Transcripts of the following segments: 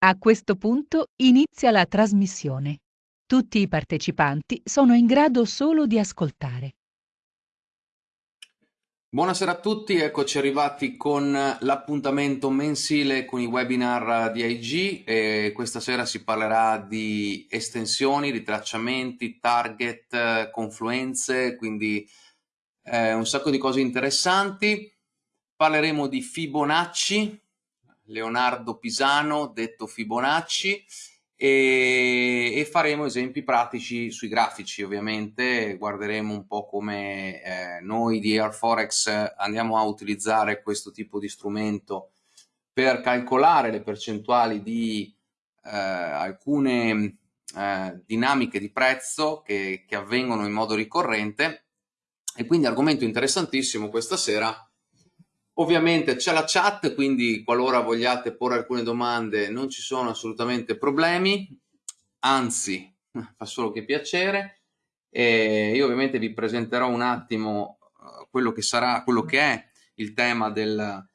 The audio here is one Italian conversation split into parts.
A questo punto inizia la trasmissione. Tutti i partecipanti sono in grado solo di ascoltare. Buonasera a tutti, eccoci arrivati con l'appuntamento mensile con i webinar di IG e questa sera si parlerà di estensioni, ritracciamenti, target, confluenze, quindi eh, un sacco di cose interessanti. Parleremo di Fibonacci, Leonardo Pisano, detto Fibonacci, e, e, faremo esempi pratici sui grafici ovviamente, guarderemo un po' come eh, noi di Airforex andiamo a utilizzare questo tipo di strumento per calcolare le percentuali di eh, alcune eh, dinamiche di prezzo che, che avvengono in modo ricorrente. E quindi argomento interessantissimo questa sera Ovviamente c'è la chat, quindi qualora vogliate porre alcune domande non ci sono assolutamente problemi, anzi fa solo che piacere. E io ovviamente vi presenterò un attimo uh, quello che sarà, quello che è il tema del,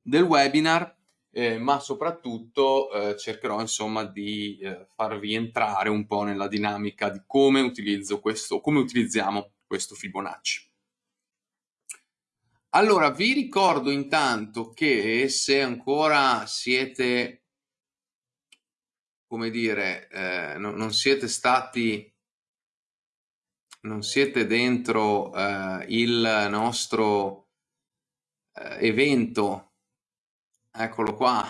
del webinar, eh, ma soprattutto eh, cercherò insomma di eh, farvi entrare un po' nella dinamica di come utilizzo questo, come utilizziamo questo Fibonacci. Allora, vi ricordo intanto che se ancora siete, come dire, eh, no, non siete stati, non siete dentro eh, il nostro eh, evento, eccolo qua,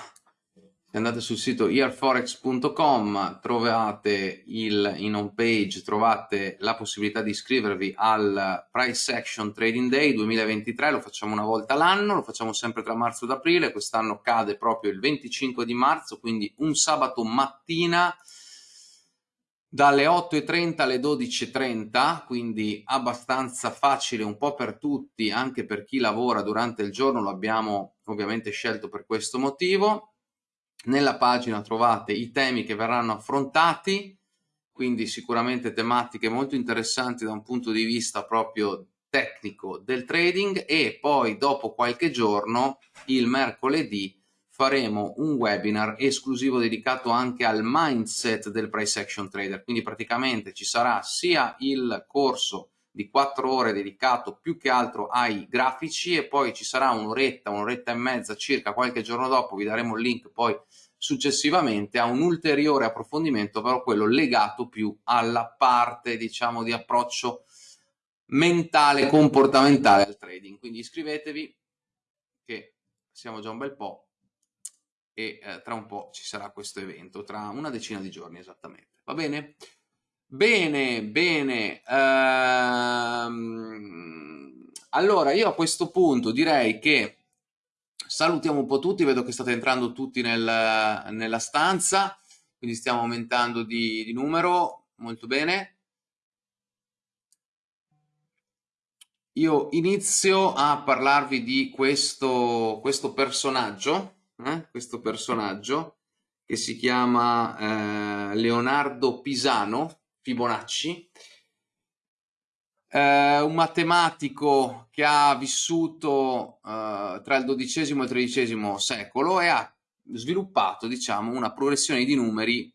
andate sul sito earforex.com trovate il, in home page trovate la possibilità di iscrivervi al Price Action Trading Day 2023, lo facciamo una volta l'anno, lo facciamo sempre tra marzo ed aprile, quest'anno cade proprio il 25 di marzo, quindi un sabato mattina dalle 8.30 alle 12.30, quindi abbastanza facile un po' per tutti, anche per chi lavora durante il giorno, lo abbiamo ovviamente scelto per questo motivo nella pagina trovate i temi che verranno affrontati, quindi sicuramente tematiche molto interessanti da un punto di vista proprio tecnico del trading e poi dopo qualche giorno, il mercoledì, faremo un webinar esclusivo dedicato anche al mindset del price action trader, quindi praticamente ci sarà sia il corso di 4 ore dedicato più che altro ai grafici e poi ci sarà un'oretta, un'oretta e mezza circa qualche giorno dopo, vi daremo il link poi successivamente a un ulteriore approfondimento, però quello legato più alla parte, diciamo, di approccio mentale, comportamentale al trading. Quindi iscrivetevi, che siamo già un bel po' e eh, tra un po' ci sarà questo evento, tra una decina di giorni esattamente. Va bene? Bene, bene. Ehm, allora, io a questo punto direi che salutiamo un po' tutti, vedo che state entrando tutti nel, nella stanza, quindi stiamo aumentando di, di numero, molto bene. Io inizio a parlarvi di questo, questo personaggio, eh? questo personaggio che si chiama eh, Leonardo Pisano, Fibonacci, eh, un matematico che ha vissuto eh, tra il XII e il XIII secolo e ha sviluppato diciamo, una progressione di numeri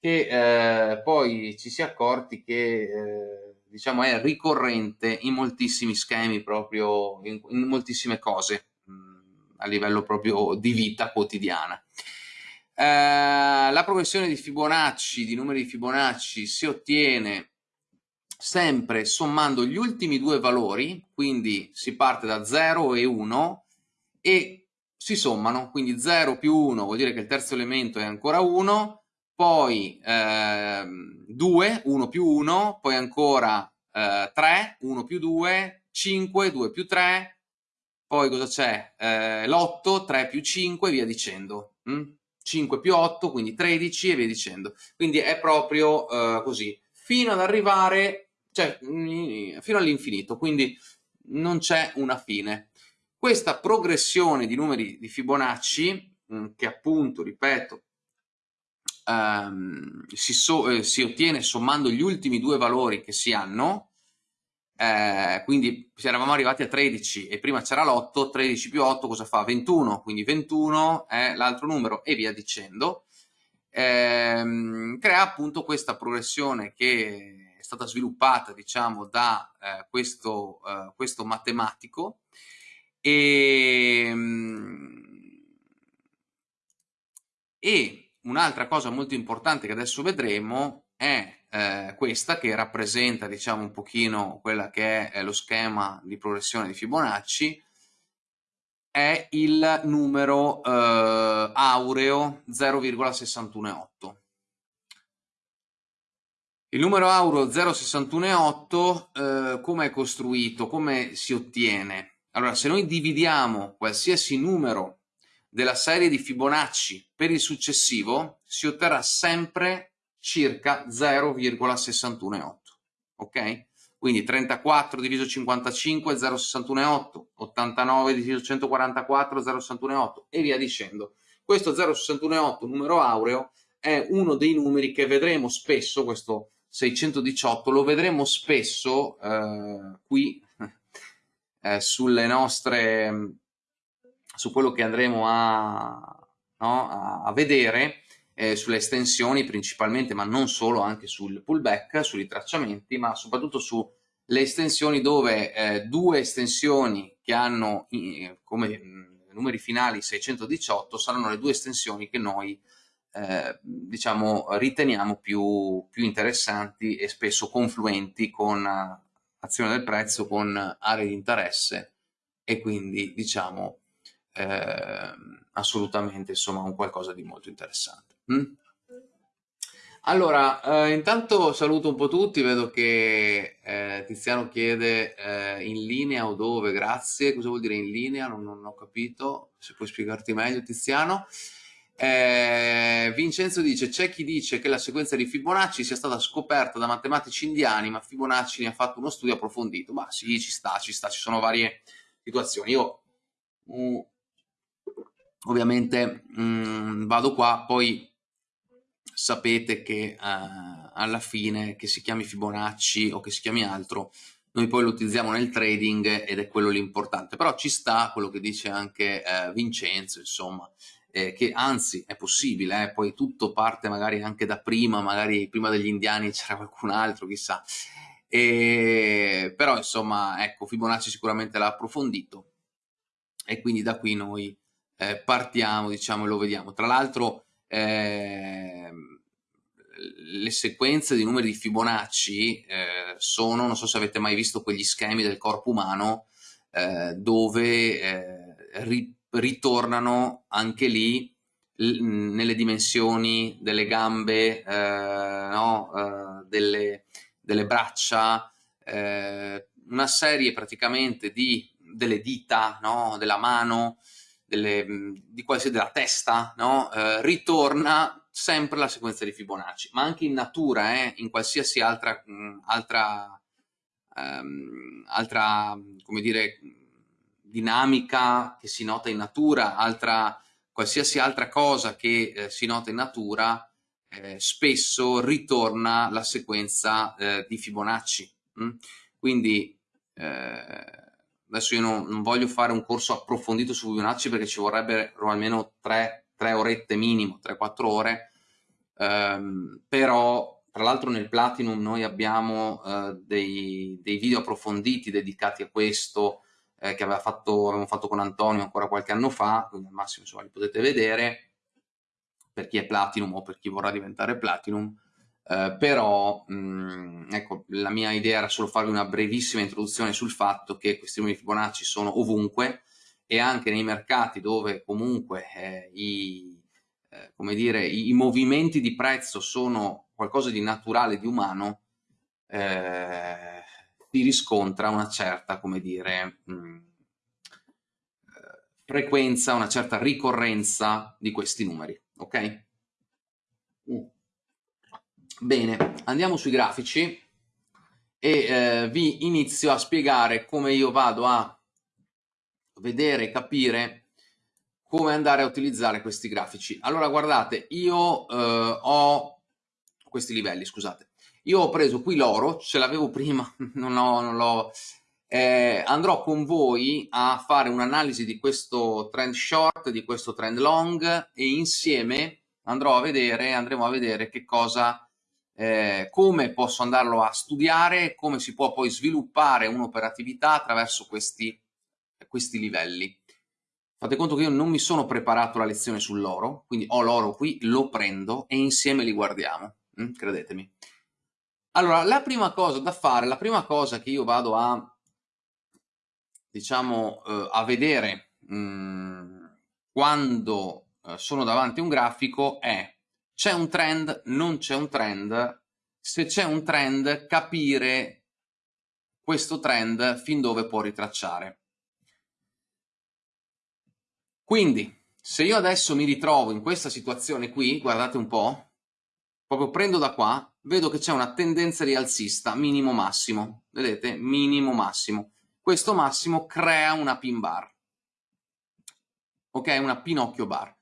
che eh, poi ci si è accorti che eh, diciamo, è ricorrente in moltissimi schemi, proprio in, in moltissime cose mh, mm, a livello proprio di vita quotidiana. Eh, la progressione di Fibonacci, di numeri di Fibonacci, si ottiene sempre sommando gli ultimi due valori, quindi si parte da 0 e 1 e si sommano, quindi 0 più 1 vuol dire che il terzo elemento è ancora 1, poi eh, 2, 1 più 1, poi ancora eh, 3, 1 più 2, 5, 2 più 3, poi cosa c'è? Eh, l'8, 3 più 5 e via dicendo. Mm? 5 più 8, quindi 13 e via dicendo. Quindi è proprio eh, così, fino ad arrivare cioè fino all'infinito, quindi non c'è una fine. Questa progressione di numeri di Fibonacci, mm, che appunto, ripeto, um, si, so, eh, si, ottiene sommando gli ultimi due valori che si hanno, eh, quindi se eravamo arrivati a 13 e prima c'era l'8, 13 più 8 cosa fa? 21, quindi 21 è l'altro numero e via dicendo. Eh, crea appunto questa progressione che stata sviluppata diciamo da eh, questo, eh, questo, matematico. E, ehm, e un'altra cosa molto importante che adesso vedremo è eh, questa che rappresenta diciamo un pochino quella che è lo schema di progressione di Fibonacci è il numero eh, aureo 0,618 il numero aureo 0,618 eh, come è costruito, come si ottiene? Allora, se noi dividiamo qualsiasi numero della serie di Fibonacci per il successivo, si otterrà sempre circa 0,618, ok? Quindi 34 diviso 55 0,618, 89 diviso 144 0,618 e via dicendo. Questo 0,618 numero aureo è uno dei numeri che vedremo spesso, questo 618 lo vedremo spesso eh, qui eh, sulle nostre su quello che andremo a, no, a, vedere eh, sulle estensioni principalmente, ma non solo, anche sul pullback, sui tracciamenti, ma soprattutto sulle estensioni dove eh, due estensioni che hanno come numeri finali 618 saranno le due estensioni che noi eh, diciamo riteniamo più, più, interessanti e spesso confluenti con azione del prezzo, con aree di interesse e quindi diciamo eh, assolutamente insomma un qualcosa di molto interessante. Mm? Allora, eh, intanto saluto un po' tutti, vedo che eh, Tiziano chiede eh, in linea o dove, grazie, cosa vuol dire in linea? Non, non ho capito, se puoi spiegarti meglio Tiziano. Eh, Vincenzo dice, c'è chi dice che la sequenza di Fibonacci sia stata scoperta da matematici indiani, ma Fibonacci ne ha fatto uno studio approfondito. Ma sì, ci sta, ci sta, ci sono varie situazioni. Io mm, ovviamente mm, vado qua, poi sapete che uh, alla fine, che si chiami Fibonacci o che si chiami altro, noi poi lo utilizziamo nel trading ed è quello l'importante. Però ci sta quello che dice anche uh, Vincenzo, insomma, eh, che anzi è possibile, eh, poi tutto parte magari anche da prima, magari prima degli indiani c'era qualcun altro, chissà. E, però insomma, ecco, Fibonacci sicuramente l'ha approfondito e quindi da qui noi eh, partiamo, diciamo, e lo vediamo. Tra l'altro, eh, le sequenze di numeri di Fibonacci eh, sono, non so se avete mai visto quegli schemi del corpo umano eh, dove eh, ritornano anche lì nelle dimensioni delle gambe, eh, no? Eh, delle, delle, braccia, una serie praticamente di delle dita, no? della mano, delle, di qualsiasi della testa, no? eh, ritorna sempre la sequenza di Fibonacci, ma anche in natura, eh, in qualsiasi altra, mh, altra, um, altra, come dire, dinamica che si nota in natura, altra, qualsiasi altra cosa che eh, si nota in natura, eh, spesso ritorna la sequenza eh, di Fibonacci. Mh? Quindi eh, adesso io non, non, voglio fare un corso approfondito su Fibonacci perché ci vorrebbero almeno 3, 3 orette minimo, 3-4 ore, um, però tra l'altro nel Platinum noi abbiamo uh, dei, dei, video approfonditi dedicati a questo eh, che fatto, avevamo fatto con Antonio ancora qualche anno fa, quindi al massimo insomma li potete vedere. Per chi è Platinum o per chi vorrà diventare Platinum. Eh, però mh, mm, ecco, la mia idea era solo farvi una brevissima introduzione sul fatto che questi numeri Fibonacci sono ovunque e anche nei mercati dove comunque eh, i, eh, come dire, i, i, movimenti di prezzo sono qualcosa di naturale, di umano, eh, si riscontra una certa, come dire, mh, mm, frequenza, una certa ricorrenza di questi numeri, ok? Uh. Bene, andiamo sui grafici e eh, vi inizio a spiegare come io vado a vedere e capire come andare a utilizzare questi grafici. Allora guardate, io eh, ho questi livelli, scusate, io ho preso qui l'oro, ce l'avevo prima, non l'ho... Eh, andrò con voi a fare un'analisi di questo trend short, di questo trend long e insieme andrò a vedere, andremo a vedere che cosa, eh, come posso andarlo a studiare, come si può poi sviluppare un'operatività attraverso questi, questi livelli. Fate conto che io non mi sono preparato la lezione sull'oro, quindi ho l'oro qui, lo prendo e insieme li guardiamo, mm? credetemi. Allora, la prima cosa da fare, la prima cosa che io vado a, diciamo, eh, a vedere mh, mm, quando eh, sono davanti a un grafico è c'è un trend, non c'è un trend, se c'è un trend capire questo trend fin dove può ritracciare. Quindi, se io adesso mi ritrovo in questa situazione qui, guardate un po', proprio prendo da qua, vedo che c'è una tendenza rialzista minimo-massimo, vedete? Minimo-massimo. Questo massimo crea una pin bar, ok? Una pinocchio bar.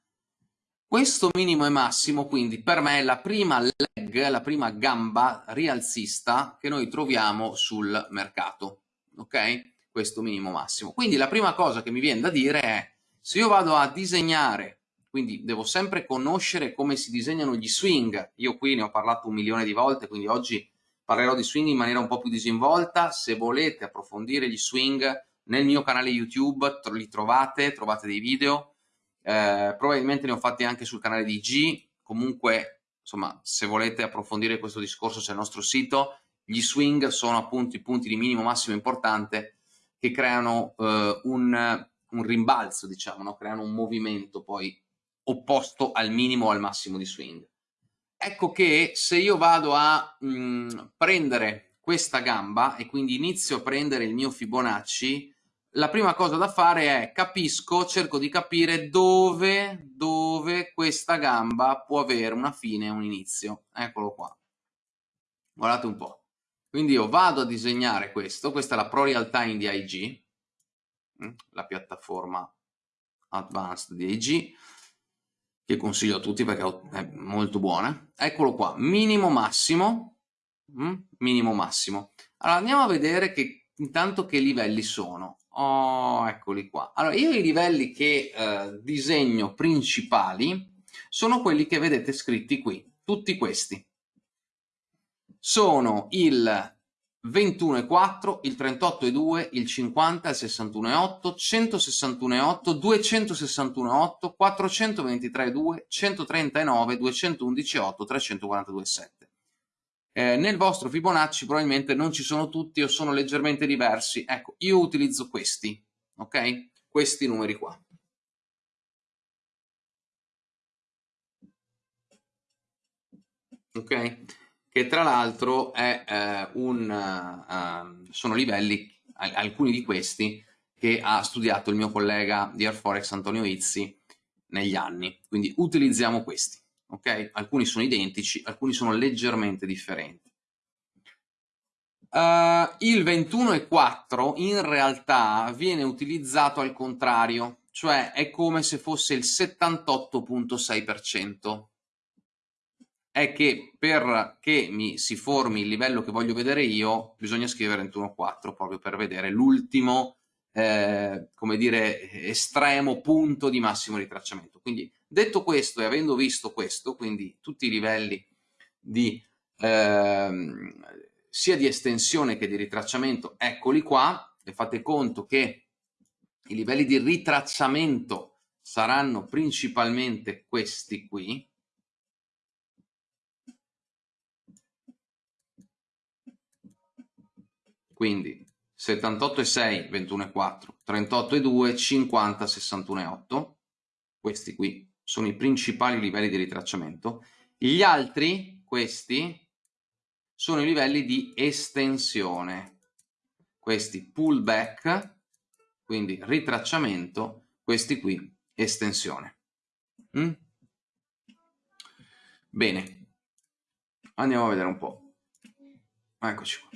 Questo minimo e massimo, quindi, per me è la prima leg, la prima gamba rialzista che noi troviamo sul mercato, ok? Questo minimo massimo. Quindi la prima cosa che mi viene da dire è, se io vado a disegnare quindi devo sempre conoscere come si disegnano gli swing. Io qui ne ho parlato un milione di volte, quindi oggi parlerò di swing in maniera un po' più disinvolta. Se volete approfondire gli swing nel mio canale YouTube li trovate, trovate dei video. Eh, probabilmente ne ho fatti anche sul canale di G. Comunque, insomma, se volete approfondire questo discorso c'è il nostro sito. Gli swing sono appunto i punti di minimo massimo importante che creano eh, un, un, rimbalzo, diciamo, no? creano un movimento poi opposto al minimo o al massimo di swing. Ecco che se io vado a mh, mm, prendere questa gamba e quindi inizio a prendere il mio Fibonacci, la prima cosa da fare è capisco, cerco di capire dove, dove questa gamba può avere una fine e un inizio. Eccolo qua. Guardate un po'. Quindi io vado a disegnare questo, questa è la Pro Real Time di IG, mm, la piattaforma advanced di IG, che consiglio a tutti perché è molto buona. Eccolo qua, minimo massimo, mm? minimo massimo. Allora andiamo a vedere che intanto che livelli sono. Oh, eccoli qua. Allora io i livelli che eh, disegno principali sono quelli che vedete scritti qui, tutti questi. Sono il 21,4, il 38,2, il 50, il 61,8, 161,8, 261,8, 423,2, 139, 211,8, 342,7. Eh, nel vostro Fibonacci probabilmente non ci sono tutti o sono leggermente diversi. Ecco, io utilizzo questi, ok? Questi numeri qua. Ok? Che tra l'altro eh, uh, sono livelli, alcuni di questi, che ha studiato il mio collega di Airforex Antonio Izzi negli anni. Quindi utilizziamo questi. Okay? Alcuni sono identici, alcuni sono leggermente differenti. Uh, il 21,4 in realtà viene utilizzato al contrario, cioè è come se fosse il 78.6% è che perché mi si formi il livello che voglio vedere io, bisogna scrivere 21.4 proprio per vedere l'ultimo, eh, come dire, estremo punto di massimo ritracciamento. Quindi detto questo e avendo visto questo, quindi tutti i livelli di, eh, sia di estensione che di ritracciamento, eccoli qua, e fate conto che i livelli di ritracciamento saranno principalmente questi qui, quindi 78,6, 21,4, 38,2, 50, 61,8, questi qui sono i principali livelli di ritracciamento, gli altri, questi, sono i livelli di estensione, questi pullback, quindi ritracciamento, questi qui estensione. Mm? Bene, andiamo a vedere un po'. Eccoci qua.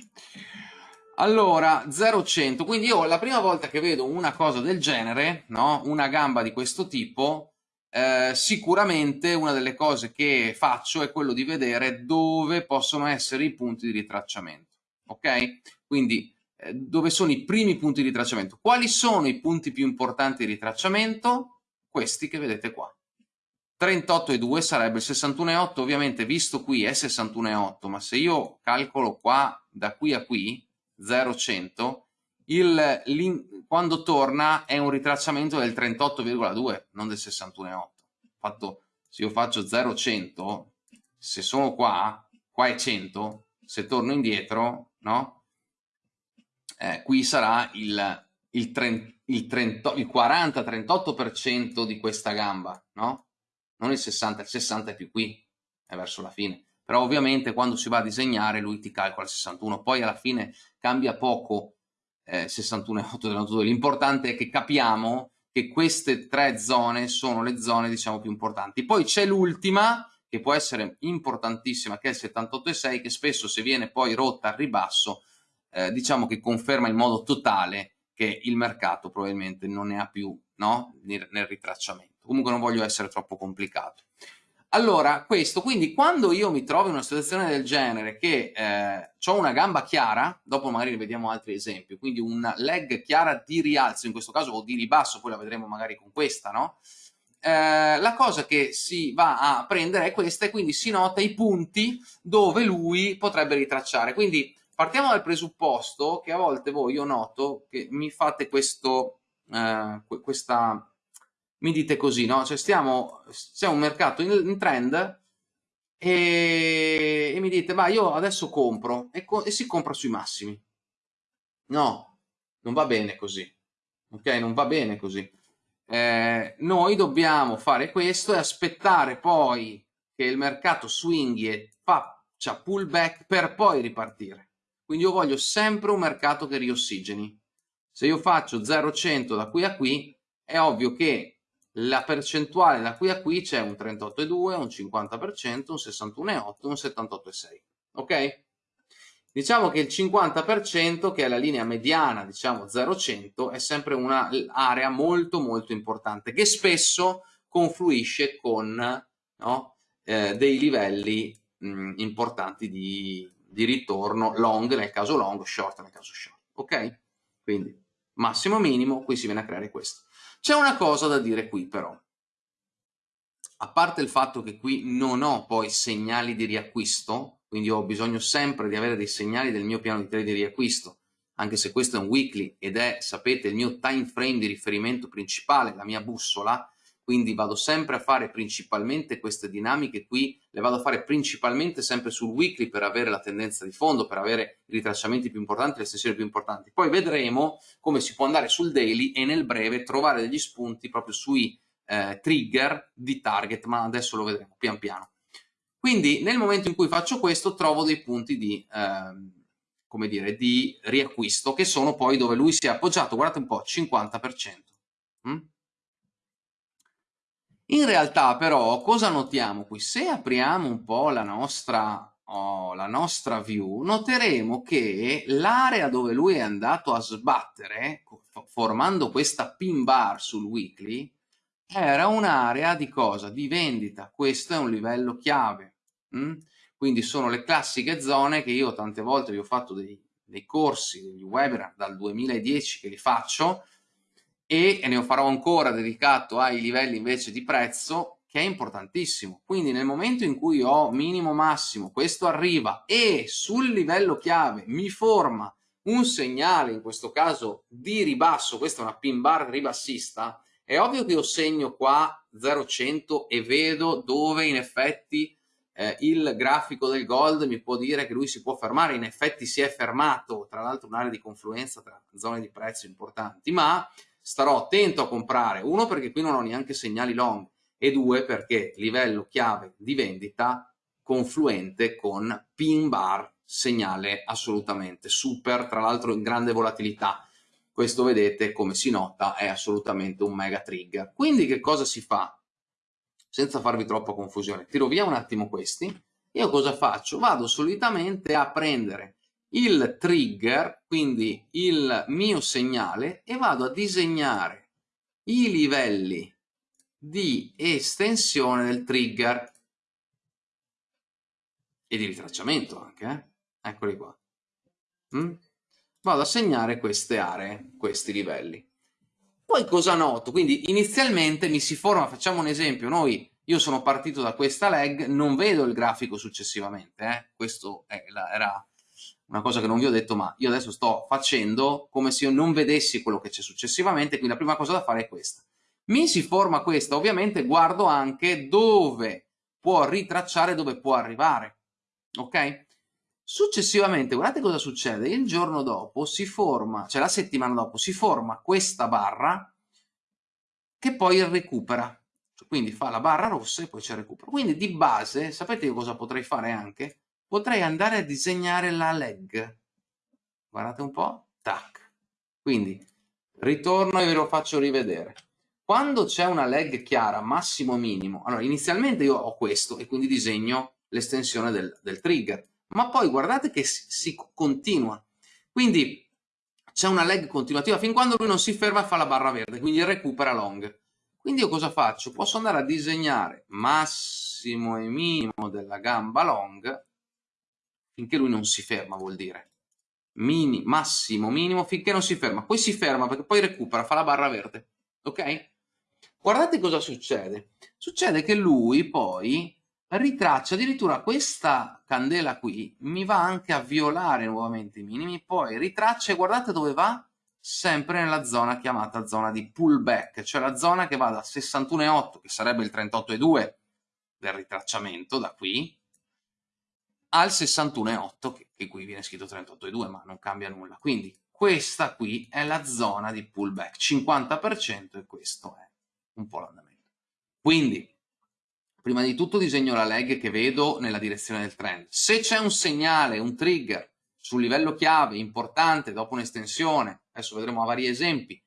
Allora, 0-100, quindi io la prima volta che vedo una cosa del genere, no? una gamba di questo tipo, eh, sicuramente una delle cose che faccio è quello di vedere dove possono essere i punti di ritracciamento, ok? Quindi eh, dove sono i primi punti di ritracciamento. Quali sono i punti più importanti di ritracciamento? Questi che vedete qua. 38,2 sarebbe il 61,8, ovviamente visto qui è 61,8, ma se io calcolo qua da qui a qui 0,100, il, quando torna è un ritracciamento del 38,2 non del 61,8 fatto se io faccio 0,100 se sono qua qua è 100 se torno indietro no? Eh, qui sarà il, il, 30, il, 30, il 40-38% di questa gamba no? Non il 60 il 60 è più qui è verso la fine. Però ovviamente quando si va a disegnare lui ti calcola il 61 poi alla fine cambia poco eh, 61,8 dell'92. L'importante è che capiamo che queste tre zone sono le zone diciamo più importanti. Poi c'è l'ultima che può essere importantissima che è il 78,6 che spesso se viene poi rotta al ribasso eh, diciamo che conferma in modo totale che il mercato probabilmente non ne ha più no? nel, nel ritracciamento. Comunque non voglio essere troppo complicato. Allora, questo, quindi quando io mi trovo in una situazione del genere che eh, ho una gamba chiara, dopo magari vediamo altri esempi, quindi una leg chiara di rialzo in questo caso o di ribasso, poi la vedremo magari con questa, no? Eh, la cosa che si va a prendere è questa e quindi si nota i punti dove lui potrebbe ritracciare. Quindi partiamo dal presupposto che a volte voi, io noto, che mi fate questo, eh, questa mi dite così, no? Cioè stiamo, siamo un mercato in, in trend e, e, mi dite, ma io adesso compro e, co e, si compra sui massimi. No, non va bene così, ok? Non va bene così. Eh, noi dobbiamo fare questo e aspettare poi che il mercato swinghi e faccia pullback per poi ripartire. Quindi io voglio sempre un mercato che riossigeni. Se io faccio 0,100 da qui a qui, è ovvio che la percentuale da qui a qui c'è un 38,2, un 50%, un 61,8, un 78,6. Ok? Diciamo che il 50%, che è la linea mediana, diciamo 0,100, è sempre un'area molto molto importante, che spesso confluisce con no, eh, dei livelli mh, importanti di, di ritorno long nel caso long, short nel caso short. Ok? Quindi massimo minimo, qui si viene a creare questo. C'è una cosa da dire qui però. A parte il fatto che qui non ho poi segnali di riacquisto, quindi ho bisogno sempre di avere dei segnali del mio piano di trade di riacquisto, anche se questo è un weekly ed è, sapete, il mio time frame di riferimento principale, la mia bussola, quindi vado sempre a fare principalmente queste dinamiche qui, le vado a fare principalmente sempre sul weekly per avere la tendenza di fondo, per avere i ritracciamenti più importanti, le estensioni più importanti. Poi vedremo come si può andare sul daily e nel breve trovare degli spunti proprio sui eh, trigger di target, ma adesso lo vedremo pian piano. Quindi nel momento in cui faccio questo trovo dei punti di, eh, come dire, di riacquisto che sono poi dove lui si è appoggiato, guardate un po', 50%. Mm? In realtà però cosa notiamo qui? Se apriamo un po' la nostra, oh, la nostra view, noteremo che l'area dove lui è andato a sbattere, formando questa pin bar sul weekly, era un'area di cosa? Di vendita. Questo è un livello chiave. Mm? Quindi sono le classiche zone che io tante volte vi ho fatto dei, dei corsi, degli webinar dal 2010 che li faccio, e ne farò ancora dedicato ai livelli invece di prezzo che è importantissimo. Quindi nel momento in cui ho minimo massimo questo arriva e sul livello chiave mi forma un segnale in questo caso di ribasso questa è una pin bar ribassista è ovvio che io segno qua 0,100 e vedo dove in effetti eh, il grafico del gold mi può dire che lui si può fermare, in effetti si è fermato, tra l'altro un'area di confluenza tra zone di prezzo importanti, ma starò attento a comprare, uno perché qui non ho neanche segnali long e due perché livello chiave di vendita confluente con pin bar segnale assolutamente super, tra l'altro in grande volatilità. Questo vedete come si nota è assolutamente un mega trigger. Quindi che cosa si fa? Senza farvi troppa confusione, tiro via un attimo questi. Io cosa faccio? Vado solitamente a prendere il trigger, quindi il mio segnale, e vado a disegnare i livelli di estensione del trigger e di ritracciamento anche, eh? eccoli qua. Mm? Vado a segnare queste aree, questi livelli. Poi cosa noto? Quindi inizialmente mi si forma, facciamo un esempio, noi, io sono partito da questa leg, non vedo il grafico successivamente, eh? questo la, era una cosa che non vi ho detto, ma io adesso sto facendo come se io non vedessi quello che c'è successivamente, quindi la prima cosa da fare è questa. Mi si forma questa, ovviamente guardo anche dove può ritracciare, dove può arrivare, ok? Successivamente, guardate cosa succede, il giorno dopo si forma, cioè la settimana dopo, si forma questa barra che poi recupera, quindi fa la barra rossa e poi c'è recupero. Quindi di base, sapete cosa potrei fare anche? Potrei andare a disegnare la leg. Guardate un po', tac. Quindi ritorno e ve lo faccio rivedere. Quando c'è una leg chiara, massimo minimo, allora inizialmente io ho questo e quindi disegno l'estensione del, del, trigger, ma poi guardate che si, si continua. Quindi c'è una leg continuativa fin quando lui non si ferma e fa la barra verde, quindi recupera long. Quindi io cosa faccio? Posso andare a disegnare massimo e minimo della gamba long finché lui non si ferma, vuol dire. Mini, massimo, minimo, finché non si ferma. Poi si ferma perché poi recupera, fa la barra verde. Ok? Guardate cosa succede. Succede che lui poi ritraccia addirittura questa candela qui, mi va anche a violare nuovamente i minimi, poi ritraccia e guardate dove va? Sempre nella zona chiamata zona di pullback, cioè la zona che va da 61,8, che sarebbe il 38,2 del ritracciamento da qui, al 61,8, che, qui viene scritto 38,2, ma non cambia nulla. Quindi questa qui è la zona di pullback, 50% e questo è un po' l'andamento. Quindi, prima di tutto disegno la leg che vedo nella direzione del trend. Se c'è un segnale, un trigger sul livello chiave importante dopo un'estensione, adesso vedremo a vari esempi,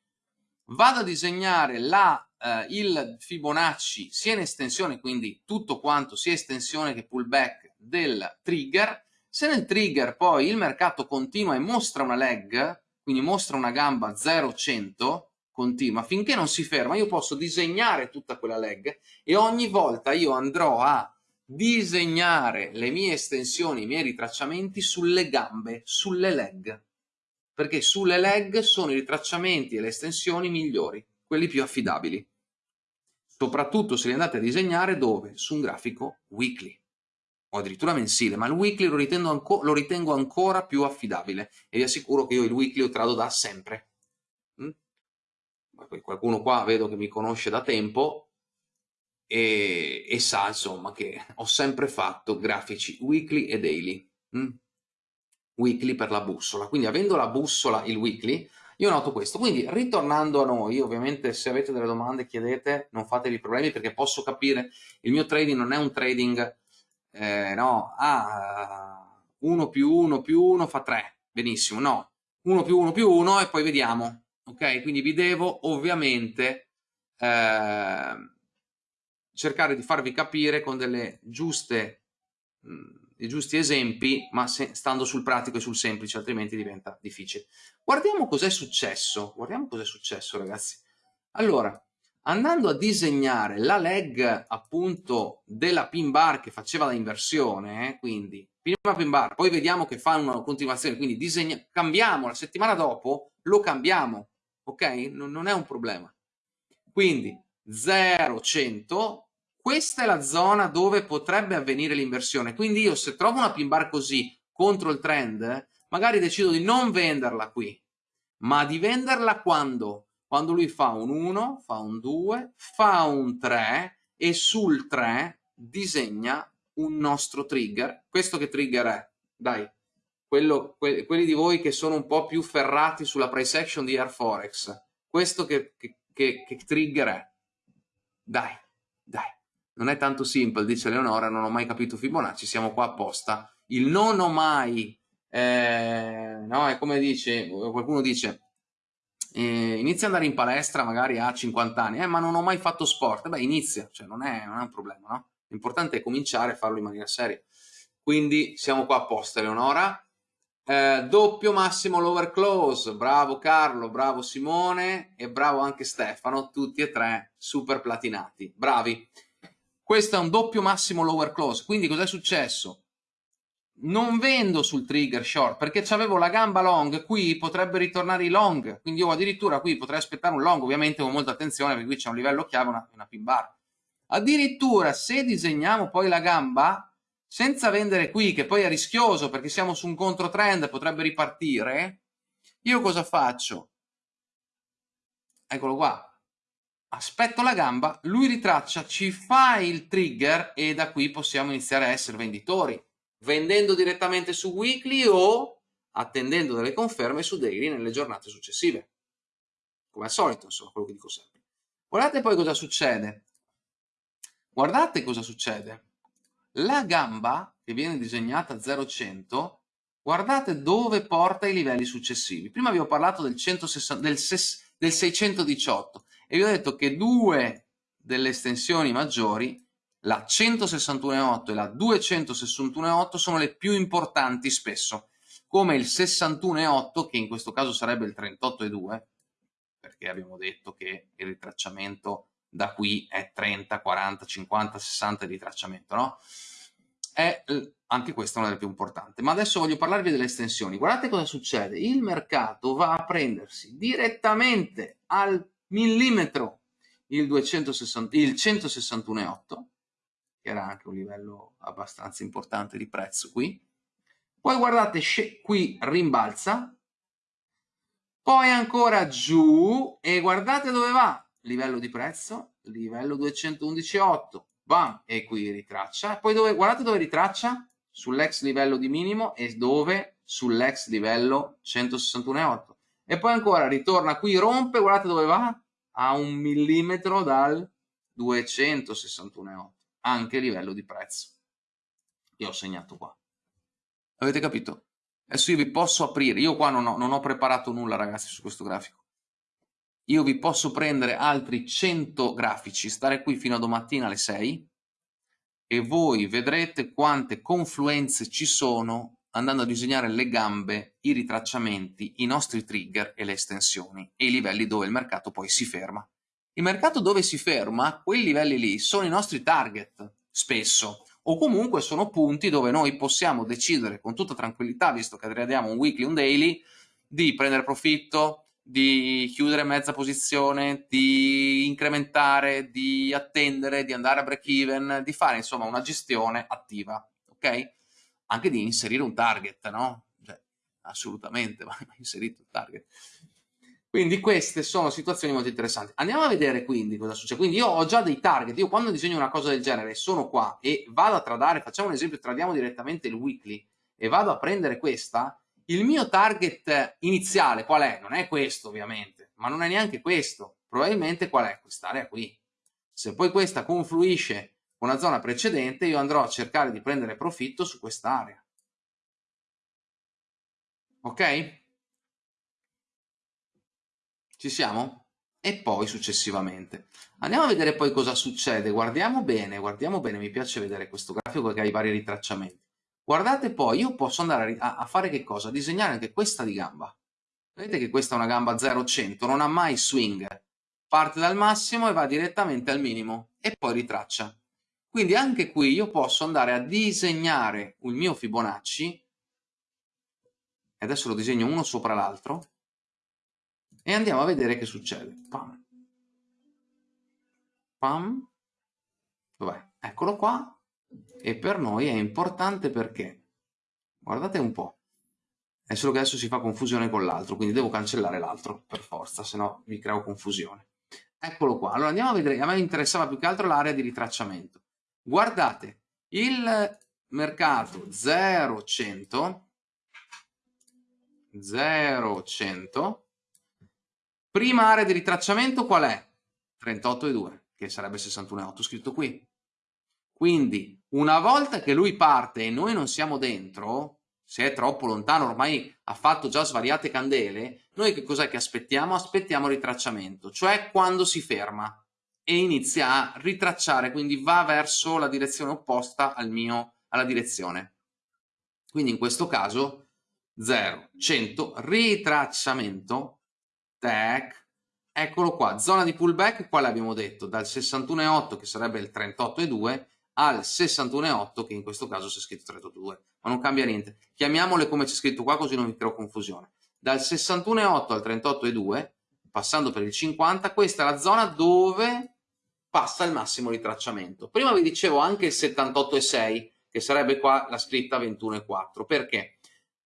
vado a disegnare la, eh, il Fibonacci sia in estensione, quindi tutto quanto sia estensione che pullback del trigger, se nel trigger poi il mercato continua e mostra una leg, quindi mostra una gamba 0-100, continua, finché non si ferma, io posso disegnare tutta quella leg e ogni volta io andrò a disegnare le mie estensioni, i miei ritracciamenti sulle gambe, sulle leg, perché sulle leg sono i ritracciamenti e le estensioni migliori, quelli più affidabili. Soprattutto se li andate a disegnare dove? Su un grafico weekly o addirittura mensile, ma il weekly lo ritengo, lo ritengo ancora più affidabile e vi assicuro che io il weekly lo trado da sempre qualcuno qua vedo che mi conosce da tempo e, e sa insomma che ho sempre fatto grafici weekly e daily. Mm? Weekly per la bussola, quindi avendo la bussola il weekly, io noto questo. Quindi ritornando a noi, ovviamente se avete delle domande chiedete, non fatevi problemi perché posso capire, il mio trading non è un trading, eh, no, ah, 1 più 1 più 1 fa 3, benissimo, no, 1 più 1 più 1 e poi vediamo, ok? Quindi vi devo ovviamente eh, cercare di farvi capire con delle giuste, mh, dei giusti esempi, ma se, stando sul pratico e sul semplice, altrimenti diventa difficile. Guardiamo cos'è successo, guardiamo cos'è successo ragazzi. Allora, andando a disegnare la leg appunto della pin bar che faceva la inversione, eh, quindi prima pin bar, poi vediamo che fa una continuazione, quindi disegna, cambiamo la settimana dopo, lo cambiamo, ok? Non, non è un problema. Quindi 0, 100, questa è la zona dove potrebbe avvenire l'inversione. Quindi io se trovo una pin bar così contro il trend, magari decido di non venderla qui, ma di venderla quando? Quando lui fa un 1, fa un 2, fa un 3 e sul 3 disegna un nostro trigger. Questo che trigger è? Dai, quello, que, quelli di voi che sono un po' più ferrati sulla price action di Air Forex, questo che, che, che, che trigger è? Dai, dai, non è tanto simple, dice Leonora, non ho mai capito Fibonacci, siamo qua apposta. Il non ho mai, eh, no, è come dice, qualcuno dice, eh, inizia ad andare in palestra magari a 50 anni, eh, ma non ho mai fatto sport, beh inizia, cioè non è, non è un problema, no? L'importante è cominciare a farlo in maniera seria. Quindi siamo qua apposta, Leonora Eh, doppio massimo lower close, bravo Carlo, bravo Simone e bravo anche Stefano, tutti e tre super platinati, bravi. Questo è un doppio massimo lower close, quindi cos'è successo? Non vendo sul trigger short perché avevo la gamba long, qui potrebbe ritornare i long, quindi io addirittura qui potrei aspettare un long, ovviamente con molta attenzione perché qui c'è un livello chiave, una, una pin bar. Addirittura se disegniamo poi la gamba, senza vendere qui, che poi è rischioso perché siamo su un controtrend, potrebbe ripartire, io cosa faccio? Eccolo qua. Aspetto la gamba, lui ritraccia, ci fa il trigger e da qui possiamo iniziare a essere venditori, vendendo direttamente su weekly o attendendo delle conferme su daily nelle giornate successive. Come al solito, insomma, quello che dico sempre. Guardate poi cosa succede. Guardate cosa succede la gamba che viene disegnata 0-100, guardate dove porta i livelli successivi. Prima vi ho parlato del, 160, del, del 618 e vi ho detto che due delle estensioni maggiori, la 161.8 e la 261.8, sono le più importanti spesso, come il 61.8, che in questo caso sarebbe il 38.2, perché abbiamo detto che il ritracciamento da qui è 30, 40, 50, 60 di tracciamento, no? è eh, anche questa una delle più importanti. Ma adesso voglio parlarvi delle estensioni. Guardate cosa succede. Il mercato va a prendersi direttamente al millimetro il, 260, il 161,8, che era anche un livello abbastanza importante di prezzo qui. Poi guardate, qui rimbalza, poi ancora giù e guardate dove va. Livello di prezzo, livello 211,8 bam, e qui ritraccia. Poi dove, guardate dove ritraccia? Sull'ex livello di minimo e dove? Sull'ex livello 161,8. E poi ancora ritorna qui, rompe, guardate dove va? A un millimetro dal 261,8. Anche livello di prezzo. Io ho segnato qua. Avete capito? Adesso io vi posso aprire, io qua non ho, non ho preparato nulla ragazzi su questo grafico io vi posso prendere altri 100 grafici, stare qui fino a domattina alle 6 e voi vedrete quante confluenze ci sono andando a disegnare le gambe, i ritracciamenti, i nostri trigger e le estensioni e i livelli dove il mercato poi si ferma. Il mercato dove si ferma, quei livelli lì, sono i nostri target, spesso, o comunque sono punti dove noi possiamo decidere con tutta tranquillità, visto che tradiamo un weekly, un daily, di prendere profitto, di chiudere mezza posizione, di incrementare, di attendere, di andare a break even, di fare insomma una gestione attiva, ok? Anche di inserire un target, no? Cioè, assolutamente va inserito il target. Quindi queste sono situazioni molto interessanti. Andiamo a vedere quindi cosa succede. Quindi io ho già dei target, io quando disegno una cosa del genere sono qua e vado a tradare, facciamo un esempio, tradiamo direttamente il weekly e vado a prendere questa, il mio target iniziale qual è? Non è questo ovviamente, ma non è neanche questo. Probabilmente qual è? Quest'area qui. Se poi questa confluisce con la zona precedente, io andrò a cercare di prendere profitto su quest'area. Ok? Ci siamo? E poi successivamente. Andiamo a vedere poi cosa succede. Guardiamo bene, guardiamo bene. Mi piace vedere questo grafico che ha i vari ritracciamenti. Guardate poi, io posso andare a, fare che cosa? A disegnare anche questa di gamba. Vedete che questa è una gamba 0-100, non ha mai swing. Parte dal massimo e va direttamente al minimo e poi ritraccia. Quindi anche qui io posso andare a disegnare il mio Fibonacci, e adesso lo disegno uno sopra l'altro, e andiamo a vedere che succede. Pam. Pam. Dov'è? Eccolo qua e per noi è importante perché, guardate un po', è solo che adesso si fa confusione con l'altro, quindi devo cancellare l'altro per forza, se no vi creo confusione. Eccolo qua, allora andiamo a vedere, a me interessava più che altro l'area di ritracciamento. Guardate, il mercato 0100 0100 prima area di ritracciamento qual è? 38,2 che sarebbe 61,8 scritto qui quindi, una volta che lui parte e noi non siamo dentro, se è troppo lontano, ormai ha fatto già svariate candele, noi che cos'è che aspettiamo? Aspettiamo il ritracciamento, cioè quando si ferma e inizia a ritracciare, quindi va verso la direzione opposta al mio, alla direzione. Quindi in questo caso 0, 100, ritracciamento, tac, eccolo qua, zona di pullback, quale abbiamo detto? Dal 61,8 che sarebbe il 38,2 al 61,8 che in questo caso c'è scritto 38,2, ma non cambia niente. Chiamiamole come c'è scritto qua così non vi creo confusione. Dal 61,8 al 38,2, passando per il 50, questa è la zona dove passa il massimo ritracciamento. Prima vi dicevo anche il 78,6, che sarebbe qua la scritta 21,4. Perché?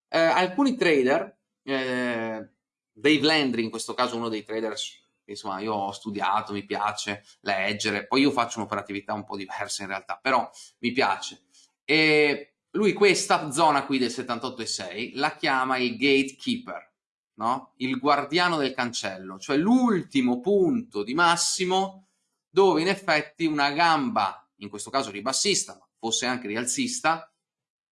Eh, alcuni trader, eh, Dave Landry in questo caso uno dei trader insomma io ho studiato, mi piace leggere, poi io faccio un'operatività un po' diversa in realtà, però mi piace. E lui questa zona qui del 78,6 la chiama il gatekeeper, no? il guardiano del cancello, cioè l'ultimo punto di massimo dove in effetti una gamba, in questo caso ribassista, ma fosse anche rialzista,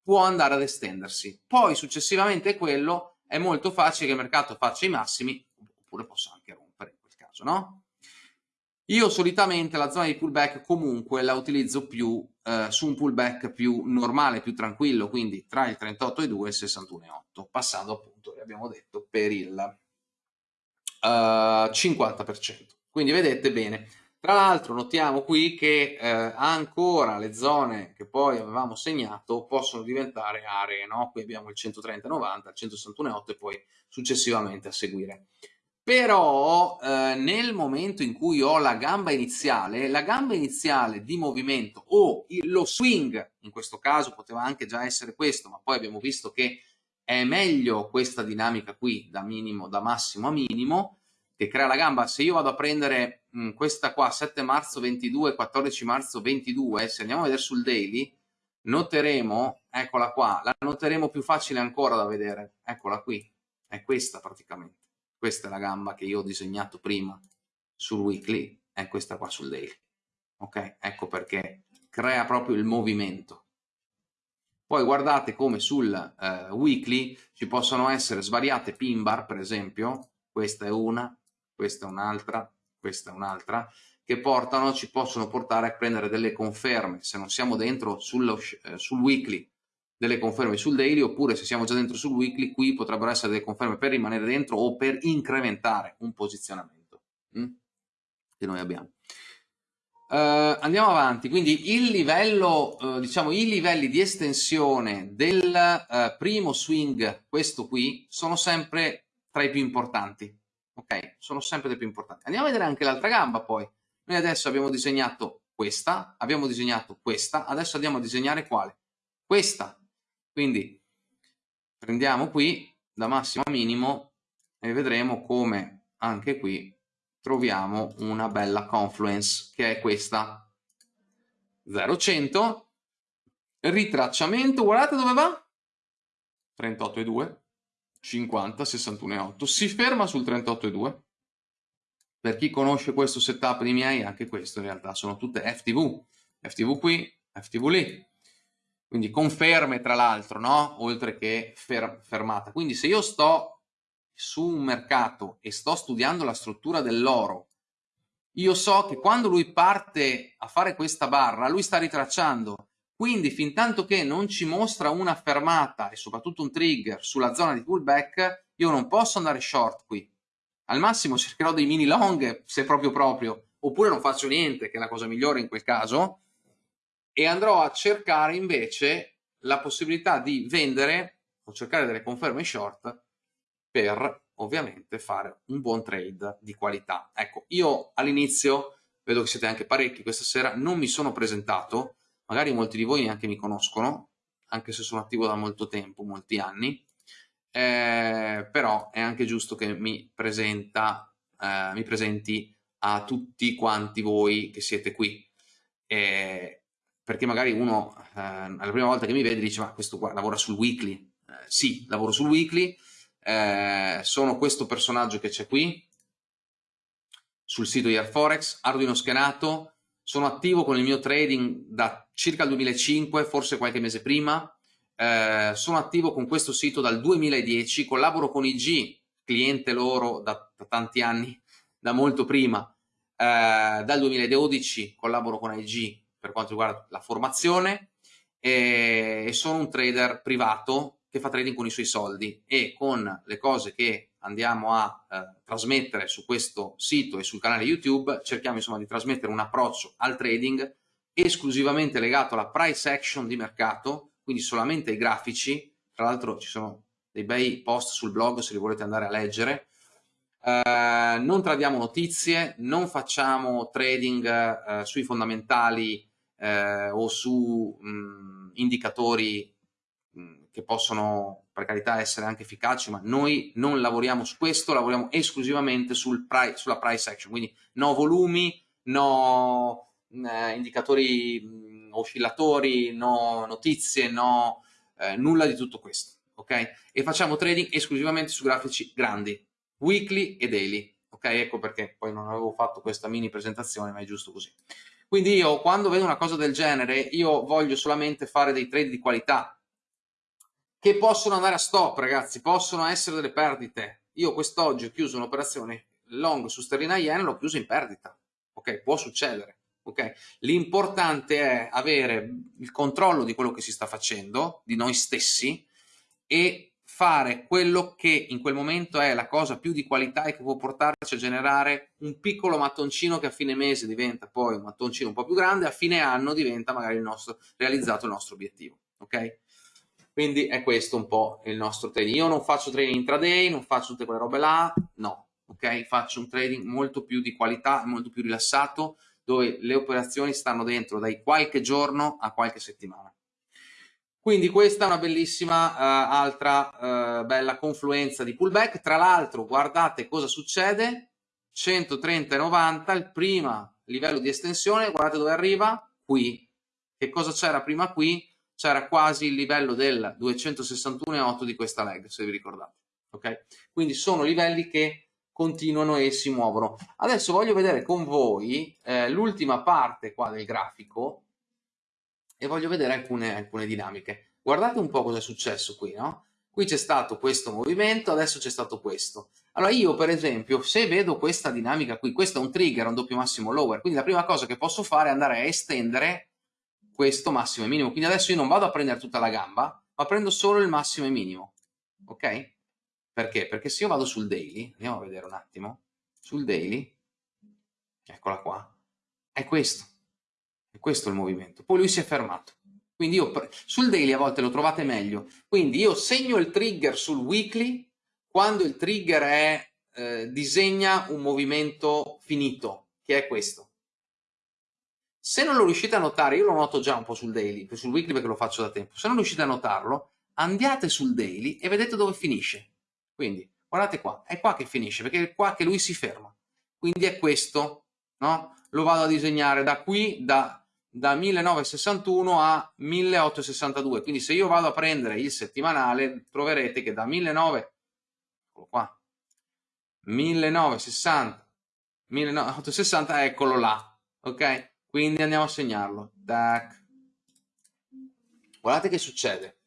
può andare ad estendersi. Poi successivamente quello è molto facile che il mercato faccia i massimi, oppure possa anche rompere in quel caso, no? Io solitamente la zona di pullback comunque la utilizzo più eh, su un pullback più normale, più tranquillo, quindi tra il 38,2 e il 61,8, passando appunto, abbiamo detto, per il uh, eh, 50%. Quindi vedete bene, tra l'altro notiamo qui che eh, ancora le zone che poi avevamo segnato possono diventare aree, no? Qui abbiamo il 130-90, il 161,8 e poi successivamente a seguire. Però eh, nel momento in cui ho la gamba iniziale, la gamba iniziale di movimento o lo swing, in questo caso poteva anche già essere questo, ma poi abbiamo visto che è meglio questa dinamica qui da minimo, da massimo a minimo, che crea la gamba, se io vado a prendere mh, mm, questa qua 7 marzo 22, 14 marzo 22, se andiamo a vedere sul daily, noteremo, eccola qua, la noteremo più facile ancora da vedere, eccola qui, è questa praticamente, questa è la gamba che io ho disegnato prima sul weekly, è questa qua sul daily, ok? Ecco perché crea proprio il movimento. Poi guardate come sul uh, weekly ci possono essere svariate pin bar, per esempio, questa è una, questa è un'altra, questa è un'altra, che portano, ci possono portare a prendere delle conferme, se non siamo dentro sullo, eh, sul weekly, delle conferme sul daily, oppure se siamo già dentro sul weekly, qui potrebbero essere delle conferme per rimanere dentro o per incrementare un posizionamento hm? che noi abbiamo. Uh, andiamo avanti, quindi il livello, uh, diciamo, i livelli di estensione del uh, primo swing, questo qui, sono sempre tra i più importanti ok? Sono sempre dei più importanti. Andiamo a vedere anche l'altra gamba poi. Noi adesso abbiamo disegnato questa, abbiamo disegnato questa, adesso andiamo a disegnare quale? Questa. Quindi prendiamo qui da massimo a minimo e vedremo come anche qui troviamo una bella confluence che è questa 0,100 ritracciamento, guardate dove va? 38,2 50, 61,8. Si ferma sul 38,2. Per chi conosce questo setup di miei, anche questo in realtà sono tutte FTV. FTV qui, FTV lì. Quindi conferme tra l'altro, no? Oltre che fer fermata. Quindi se io sto su un mercato e sto studiando la struttura dell'oro, io so che quando lui parte a fare questa barra, lui sta ritracciando quindi fin tanto che non ci mostra una fermata e soprattutto un trigger sulla zona di pullback, io non posso andare short qui. Al massimo cercherò dei mini long se proprio proprio, oppure non faccio niente, che è la cosa migliore in quel caso, e andrò a cercare invece la possibilità di vendere o cercare delle conferme short per ovviamente fare un buon trade di qualità. Ecco, io all'inizio, vedo che siete anche parecchi questa sera, non mi sono presentato, magari molti di voi neanche mi conoscono, anche se sono attivo da molto tempo, molti anni, eh, però è anche giusto che mi, presenta, eh, mi presenti a tutti quanti voi che siete qui, eh, perché magari uno alla prima volta che mi vede dice ma questo qua lavora sul weekly, eh, sì, lavoro sul weekly, eh, sono questo personaggio che c'è qui, sul sito di Airforex, Arduino schenato, sono attivo con il mio trading da circa il 2005, forse qualche mese prima, eh, sono attivo con questo sito dal 2010, collaboro con IG, cliente loro da, da tanti anni, da molto prima, eh, dal 2012 collaboro con IG per quanto riguarda la formazione e, e sono un trader privato che fa trading con i suoi soldi e con le cose che andiamo a eh, trasmettere su questo sito e sul canale YouTube cerchiamo insomma di trasmettere un approccio al trading esclusivamente legato alla price action di mercato, quindi solamente ai grafici, tra l'altro ci sono dei bei post sul blog se li volete andare a leggere, eh, non tradiamo notizie, non facciamo trading eh, sui fondamentali eh, o su mh, indicatori mh, che possono per carità essere anche efficaci, ma noi non lavoriamo su questo, lavoriamo esclusivamente sul price, sulla price action, quindi no volumi, no eh, indicatori mh, oscillatori, no notizie, no eh, nulla di tutto questo, ok? E facciamo trading esclusivamente su grafici grandi, weekly e daily, ok? Ecco perché poi non avevo fatto questa mini presentazione, ma è giusto così. Quindi io quando vedo una cosa del genere, io voglio solamente fare dei trade di qualità, che possono andare a stop, ragazzi, possono essere delle perdite. Io quest'oggi ho chiuso un'operazione long su sterlina yen, l'ho chiusa in perdita, ok? Può succedere. Okay? L'importante è avere il controllo di quello che si sta facendo, di noi stessi, e fare quello che in quel momento è la cosa più di qualità e che può portarci a generare un piccolo mattoncino che a fine mese diventa poi un mattoncino un po' più grande, a fine anno diventa magari il nostro, realizzato il nostro obiettivo. Ok? Quindi è questo un po' il nostro trading. Io non faccio trading intraday, non faccio tutte quelle robe là, no. Ok? Faccio un trading molto più di qualità, molto più rilassato, dove le operazioni stanno dentro dai qualche giorno a qualche settimana. Quindi questa è una bellissima uh, altra uh, bella confluenza di pullback. Tra l'altro guardate cosa succede, 130,90 il primo livello di estensione, guardate dove arriva, qui. Che cosa c'era prima qui? C'era quasi il livello del 261,8 di questa leg, se vi ricordate. Ok? Quindi sono livelli che continuano e si muovono. Adesso voglio vedere con voi eh, l'ultima parte qua del grafico e voglio vedere alcune, alcune dinamiche. Guardate un po' cosa è successo qui, no? Qui c'è stato questo movimento, adesso c'è stato questo. Allora io per esempio, se vedo questa dinamica qui, questo è un trigger, un doppio massimo lower, quindi la prima cosa che posso fare è andare a estendere questo massimo e minimo. Quindi adesso io non vado a prendere tutta la gamba, ma prendo solo il massimo e minimo. Ok? Perché? Perché se io vado sul daily, andiamo a vedere un attimo, sul daily, eccola qua, è questo. E questo è il movimento. Poi lui si è fermato. Quindi io sul daily a volte lo trovate meglio. Quindi io segno il trigger sul weekly quando il trigger è, eh, disegna un movimento finito, che è questo. Se non lo riuscite a notare, io lo noto già un po' sul daily, sul weekly perché lo faccio da tempo, se non riuscite a notarlo, andiate sul daily e vedete dove finisce. Quindi, guardate qua, è qua che finisce, perché è qua che lui si ferma. Quindi è questo, no? Lo vado a disegnare da qui, da da 1961 a 1862 quindi se io vado a prendere il settimanale troverete che da 1900 qua 1960 1960 eccolo là ok quindi andiamo a segnarlo Tac. guardate che succede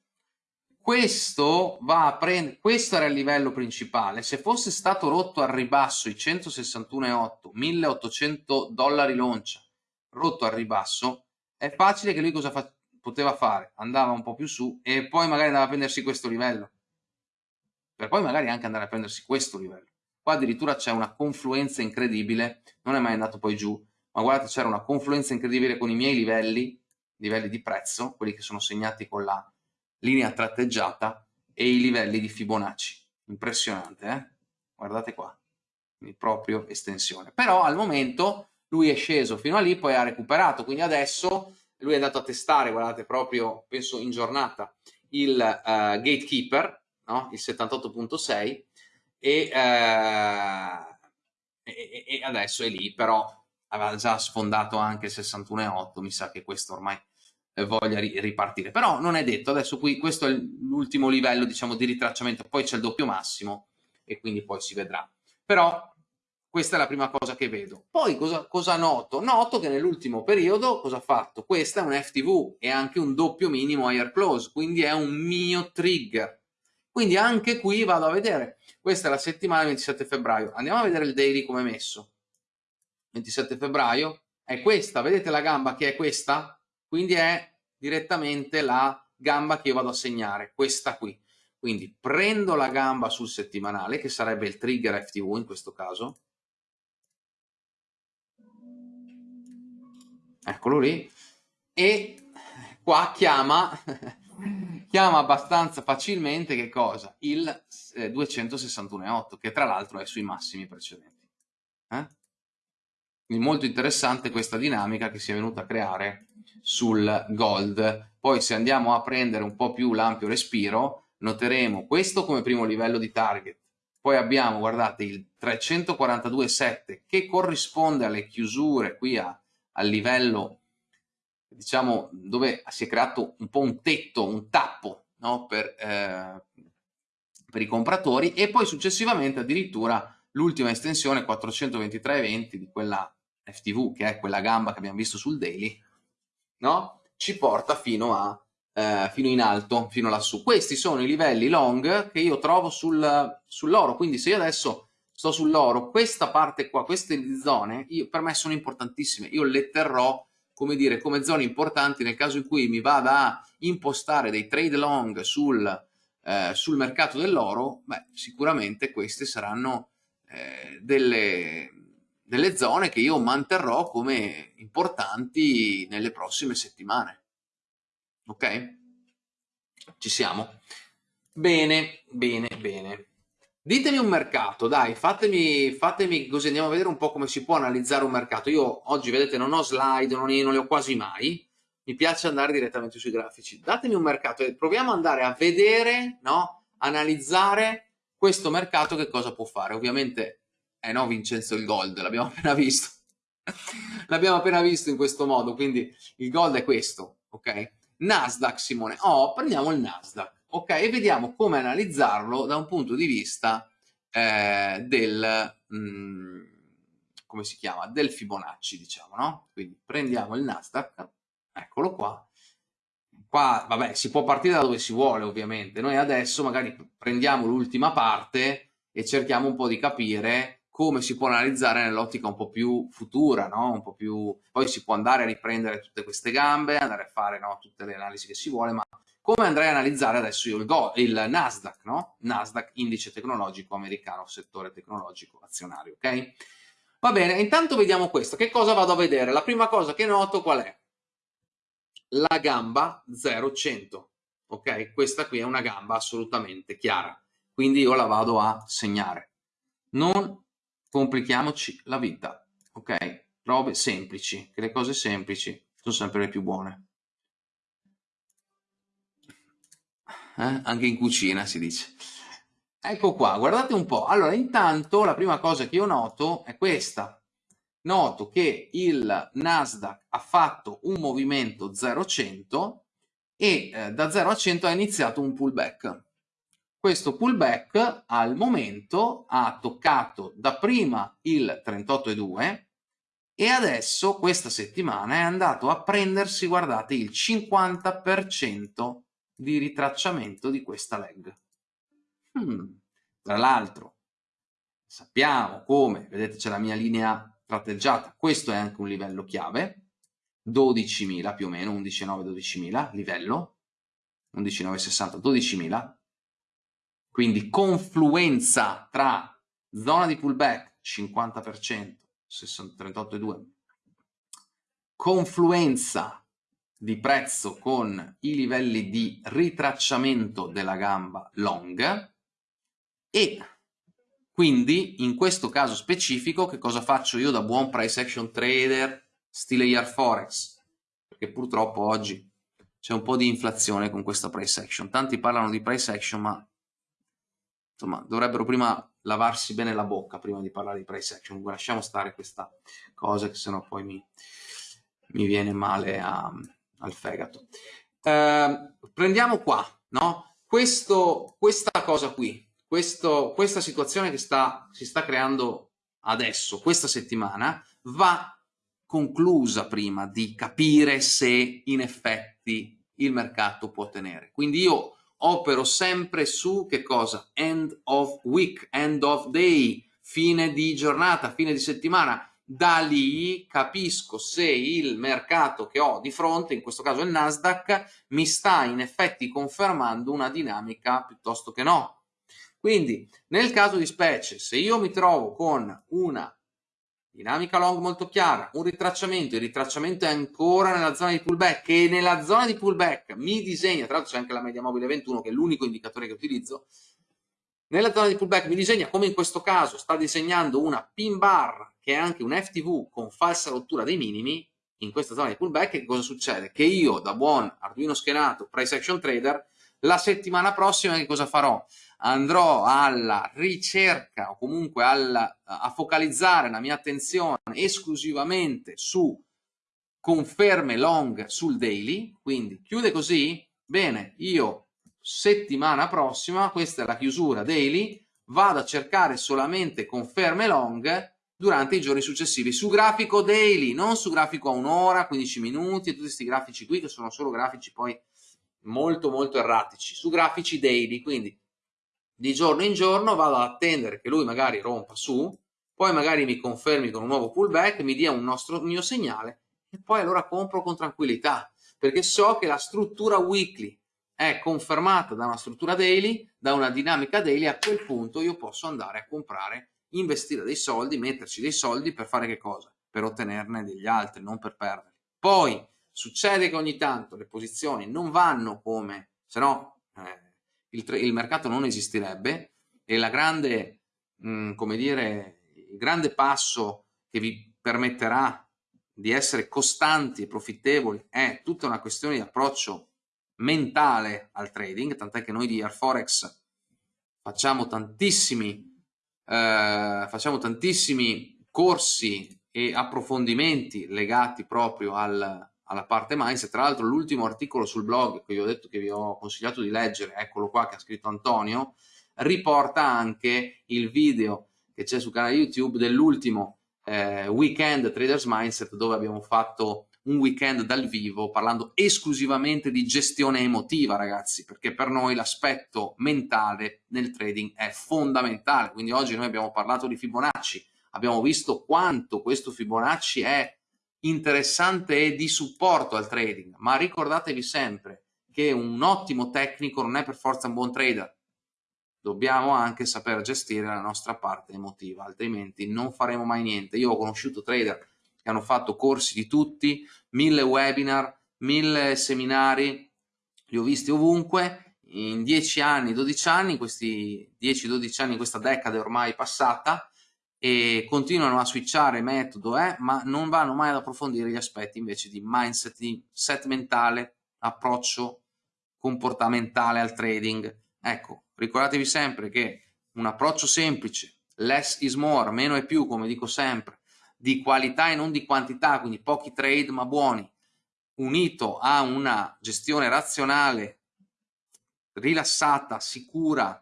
questo va a prendere questo era il livello principale se fosse stato rotto al ribasso i 161,8 1800 dollari l'oncia rotto al ribasso, è facile che lui cosa fa poteva fare? Andava un po' più su e poi magari andava a prendersi questo livello. Per poi magari anche andare a prendersi questo livello. Qua addirittura c'è una confluenza incredibile, non è mai andato poi giù, ma guardate c'era una confluenza incredibile con i miei livelli, livelli di prezzo, quelli che sono segnati con la linea tratteggiata, e i livelli di Fibonacci. Impressionante, eh? Guardate qua, quindi proprio estensione. Però al momento lui è sceso fino a lì, poi ha recuperato, quindi adesso lui è andato a testare, guardate proprio, penso in giornata, il uh, Gatekeeper, no? il 78.6 e, uh, e, e, adesso è lì, però aveva già sfondato anche il 61.8, mi sa che questo ormai voglia ri ripartire, però non è detto, adesso qui questo è l'ultimo livello diciamo di ritracciamento, poi c'è il doppio massimo e quindi poi si vedrà. Però questa è la prima cosa che vedo. Poi cosa, cosa noto? Noto che nell'ultimo periodo cosa ha fatto? Questa è un FTV e anche un doppio minimo higher close, quindi è un mio trigger. Quindi anche qui vado a vedere. Questa è la settimana 27 febbraio. Andiamo a vedere il daily come è messo. 27 febbraio è questa, vedete la gamba che è questa? Quindi è direttamente la gamba che io vado a segnare, questa qui. quindi prendo la gamba sul settimanale, che sarebbe il trigger FTV in questo caso, eccolo lì, e qua chiama, chiama abbastanza facilmente che cosa? Il eh, 261,8, che tra l'altro è sui massimi precedenti. Eh? Quindi molto interessante questa dinamica che si è venuta a creare sul gold. Poi se andiamo a prendere un po' più l'ampio respiro, noteremo questo come primo livello di target. Poi abbiamo, guardate, il 342,7 che corrisponde alle chiusure qui a, al livello, diciamo, dove si è creato un po' un tetto, un tappo no? per, eh, per i compratori e poi successivamente addirittura l'ultima estensione 423,20 di quella FTV, che è quella gamba che abbiamo visto sul daily, no? ci porta fino, a, eh, fino in alto, fino lassù. Questi sono i livelli long che io trovo sul, sull'oro, quindi se io adesso sto sull'oro, questa parte qua, queste zone, io, per me sono importantissime, io le terrò come dire, come zone importanti nel caso in cui mi vada a impostare dei trade long sul, eh, sul mercato dell'oro, beh, sicuramente queste saranno eh, delle, delle zone che io manterrò come importanti nelle prossime settimane. Ok? Ci siamo? Bene, bene, bene. Ditemi un mercato, dai, fatemi, fatemi così andiamo a vedere un po' come si può analizzare un mercato. Io oggi, vedete, non ho slide, non, non le ho quasi mai, mi piace andare direttamente sui grafici. Datemi un mercato e proviamo ad andare a vedere, no? Analizzare questo mercato che cosa può fare. Ovviamente eh no, Vincenzo, il gold, l'abbiamo appena visto. l'abbiamo appena visto in questo modo, quindi il gold è questo, ok? Nasdaq, Simone. Oh, prendiamo il Nasdaq, ok? E vediamo come analizzarlo da un punto di vista eh, del... Mh, mm, come si chiama? Del Fibonacci, diciamo, no? Quindi prendiamo il Nasdaq, eccolo qua. Qua, vabbè, si può partire da dove si vuole, ovviamente. Noi adesso magari prendiamo l'ultima parte e cerchiamo un po' di capire come si può analizzare nell'ottica un po' più futura, no? un po' più... poi si può andare a riprendere tutte queste gambe, andare a fare no? tutte le analisi che si vuole, ma come andrei a analizzare adesso io il, Go, il Nasdaq, no? Nasdaq, indice tecnologico americano, settore tecnologico azionario, ok? Va bene, intanto vediamo questo. Che cosa vado a vedere? La prima cosa che noto qual è? La gamba 0,100, ok? Questa qui è una gamba assolutamente chiara, quindi io la vado a segnare. Non complichiamoci la vita, ok? Robe semplici, che le cose semplici sono sempre le più buone. Eh? Anche in cucina si dice. Ecco qua, guardate un po'. Allora, intanto la prima cosa che io noto è questa. Noto che il Nasdaq ha fatto un movimento 0-100 e eh, da 0 a 100 ha iniziato un pullback questo pullback al momento ha toccato dapprima il 38,2 e adesso questa settimana è andato a prendersi, guardate, il 50% di ritracciamento di questa leg. Hmm. Tra l'altro, sappiamo come, vedete c'è la mia linea tratteggiata, questo è anche un livello chiave, 12.000 più o meno, 11.9-12.000 livello, 11.960, 12.000, quindi confluenza tra zona di pullback 50%, 38,2, confluenza di prezzo con i livelli di ritracciamento della gamba long e quindi in questo caso specifico che cosa faccio io da buon price action trader stile year forex perché purtroppo oggi c'è un po' di inflazione con questa price action tanti parlano di price action ma insomma, dovrebbero prima lavarsi bene la bocca prima di parlare di price action. Lasciamo stare questa cosa che sennò poi mi, mi viene male a, al fegato. Eh, prendiamo qua, no? Questo, questa cosa qui, questo, questa situazione che sta, si sta creando adesso, questa settimana, va conclusa prima di capire se in effetti il mercato può tenere. Quindi io opero sempre su che cosa? End of week, end of day, fine di giornata, fine di settimana. da lì capisco se il mercato che ho di fronte, in questo caso il Nasdaq, mi sta in effetti confermando una dinamica piuttosto che no. Quindi nel caso di specie, se io mi trovo con una dinamica long molto chiara, un ritracciamento, il ritracciamento è ancora nella zona di pullback e nella zona di pullback mi disegna, tra l'altro c'è anche la media mobile 21 che è l'unico indicatore che utilizzo, nella zona di pullback mi disegna come in questo caso sta disegnando una pin bar che è anche un FTV con falsa rottura dei minimi in questa zona di pullback che cosa succede? Che io da buon Arduino schenato price action trader la settimana prossima che cosa farò? Andrò alla ricerca o comunque alla, a focalizzare la mia attenzione esclusivamente su conferme long sul daily, quindi chiude così, bene, io settimana prossima, questa è la chiusura daily, vado a cercare solamente conferme long durante i giorni successivi su grafico daily, non su grafico a un'ora, 15 minuti tutti questi grafici qui che sono solo grafici poi molto molto erratici, su grafici daily, quindi di giorno in giorno vado ad attendere che lui magari rompa su, poi magari mi confermi con un nuovo pullback, mi dia un nostro, mio segnale e poi allora compro con tranquillità, perché so che la struttura weekly è confermata da una struttura daily, da una dinamica daily, a quel punto io posso andare a comprare, investire dei soldi, metterci dei soldi per fare che cosa? Per ottenerne degli altri, non per perderli. Poi succede che ogni tanto le posizioni non vanno come, se no eh, il, il, mercato non esisterebbe e la grande, mh, mm, come dire, il grande passo che vi permetterà di essere costanti e profittevoli è tutta una questione di approccio mentale al trading, tant'è che noi di Airforex facciamo tantissimi, eh, facciamo tantissimi corsi e approfondimenti legati proprio al, alla parte mindset. Tra l'altro l'ultimo articolo sul blog che vi ho detto che vi ho consigliato di leggere, eccolo qua che ha scritto Antonio, riporta anche il video che c'è sul canale YouTube dell'ultimo eh, weekend Traders Mindset dove abbiamo fatto un weekend dal vivo parlando esclusivamente di gestione emotiva ragazzi perché per noi l'aspetto mentale nel trading è fondamentale quindi oggi noi abbiamo parlato di Fibonacci abbiamo visto quanto questo Fibonacci è interessante e di supporto al trading. Ma ricordatevi sempre che un ottimo tecnico non è per forza un buon trader. Dobbiamo anche saper gestire la nostra parte emotiva altrimenti non faremo mai niente. Io ho conosciuto trader che hanno fatto corsi di tutti, mille webinar, mille seminari, li ho visti ovunque, in 10 anni, 12 anni, questi 10-12 anni, questa decade ormai passata, e continuano a switchare metodo, eh, ma non vanno mai ad approfondire gli aspetti invece di mindset, di set mentale, approccio comportamentale al trading. Ecco, ricordatevi sempre che un approccio semplice, less is more, meno è più, come dico sempre, di qualità e non di quantità, quindi pochi trade ma buoni, unito a una gestione razionale, rilassata, sicura,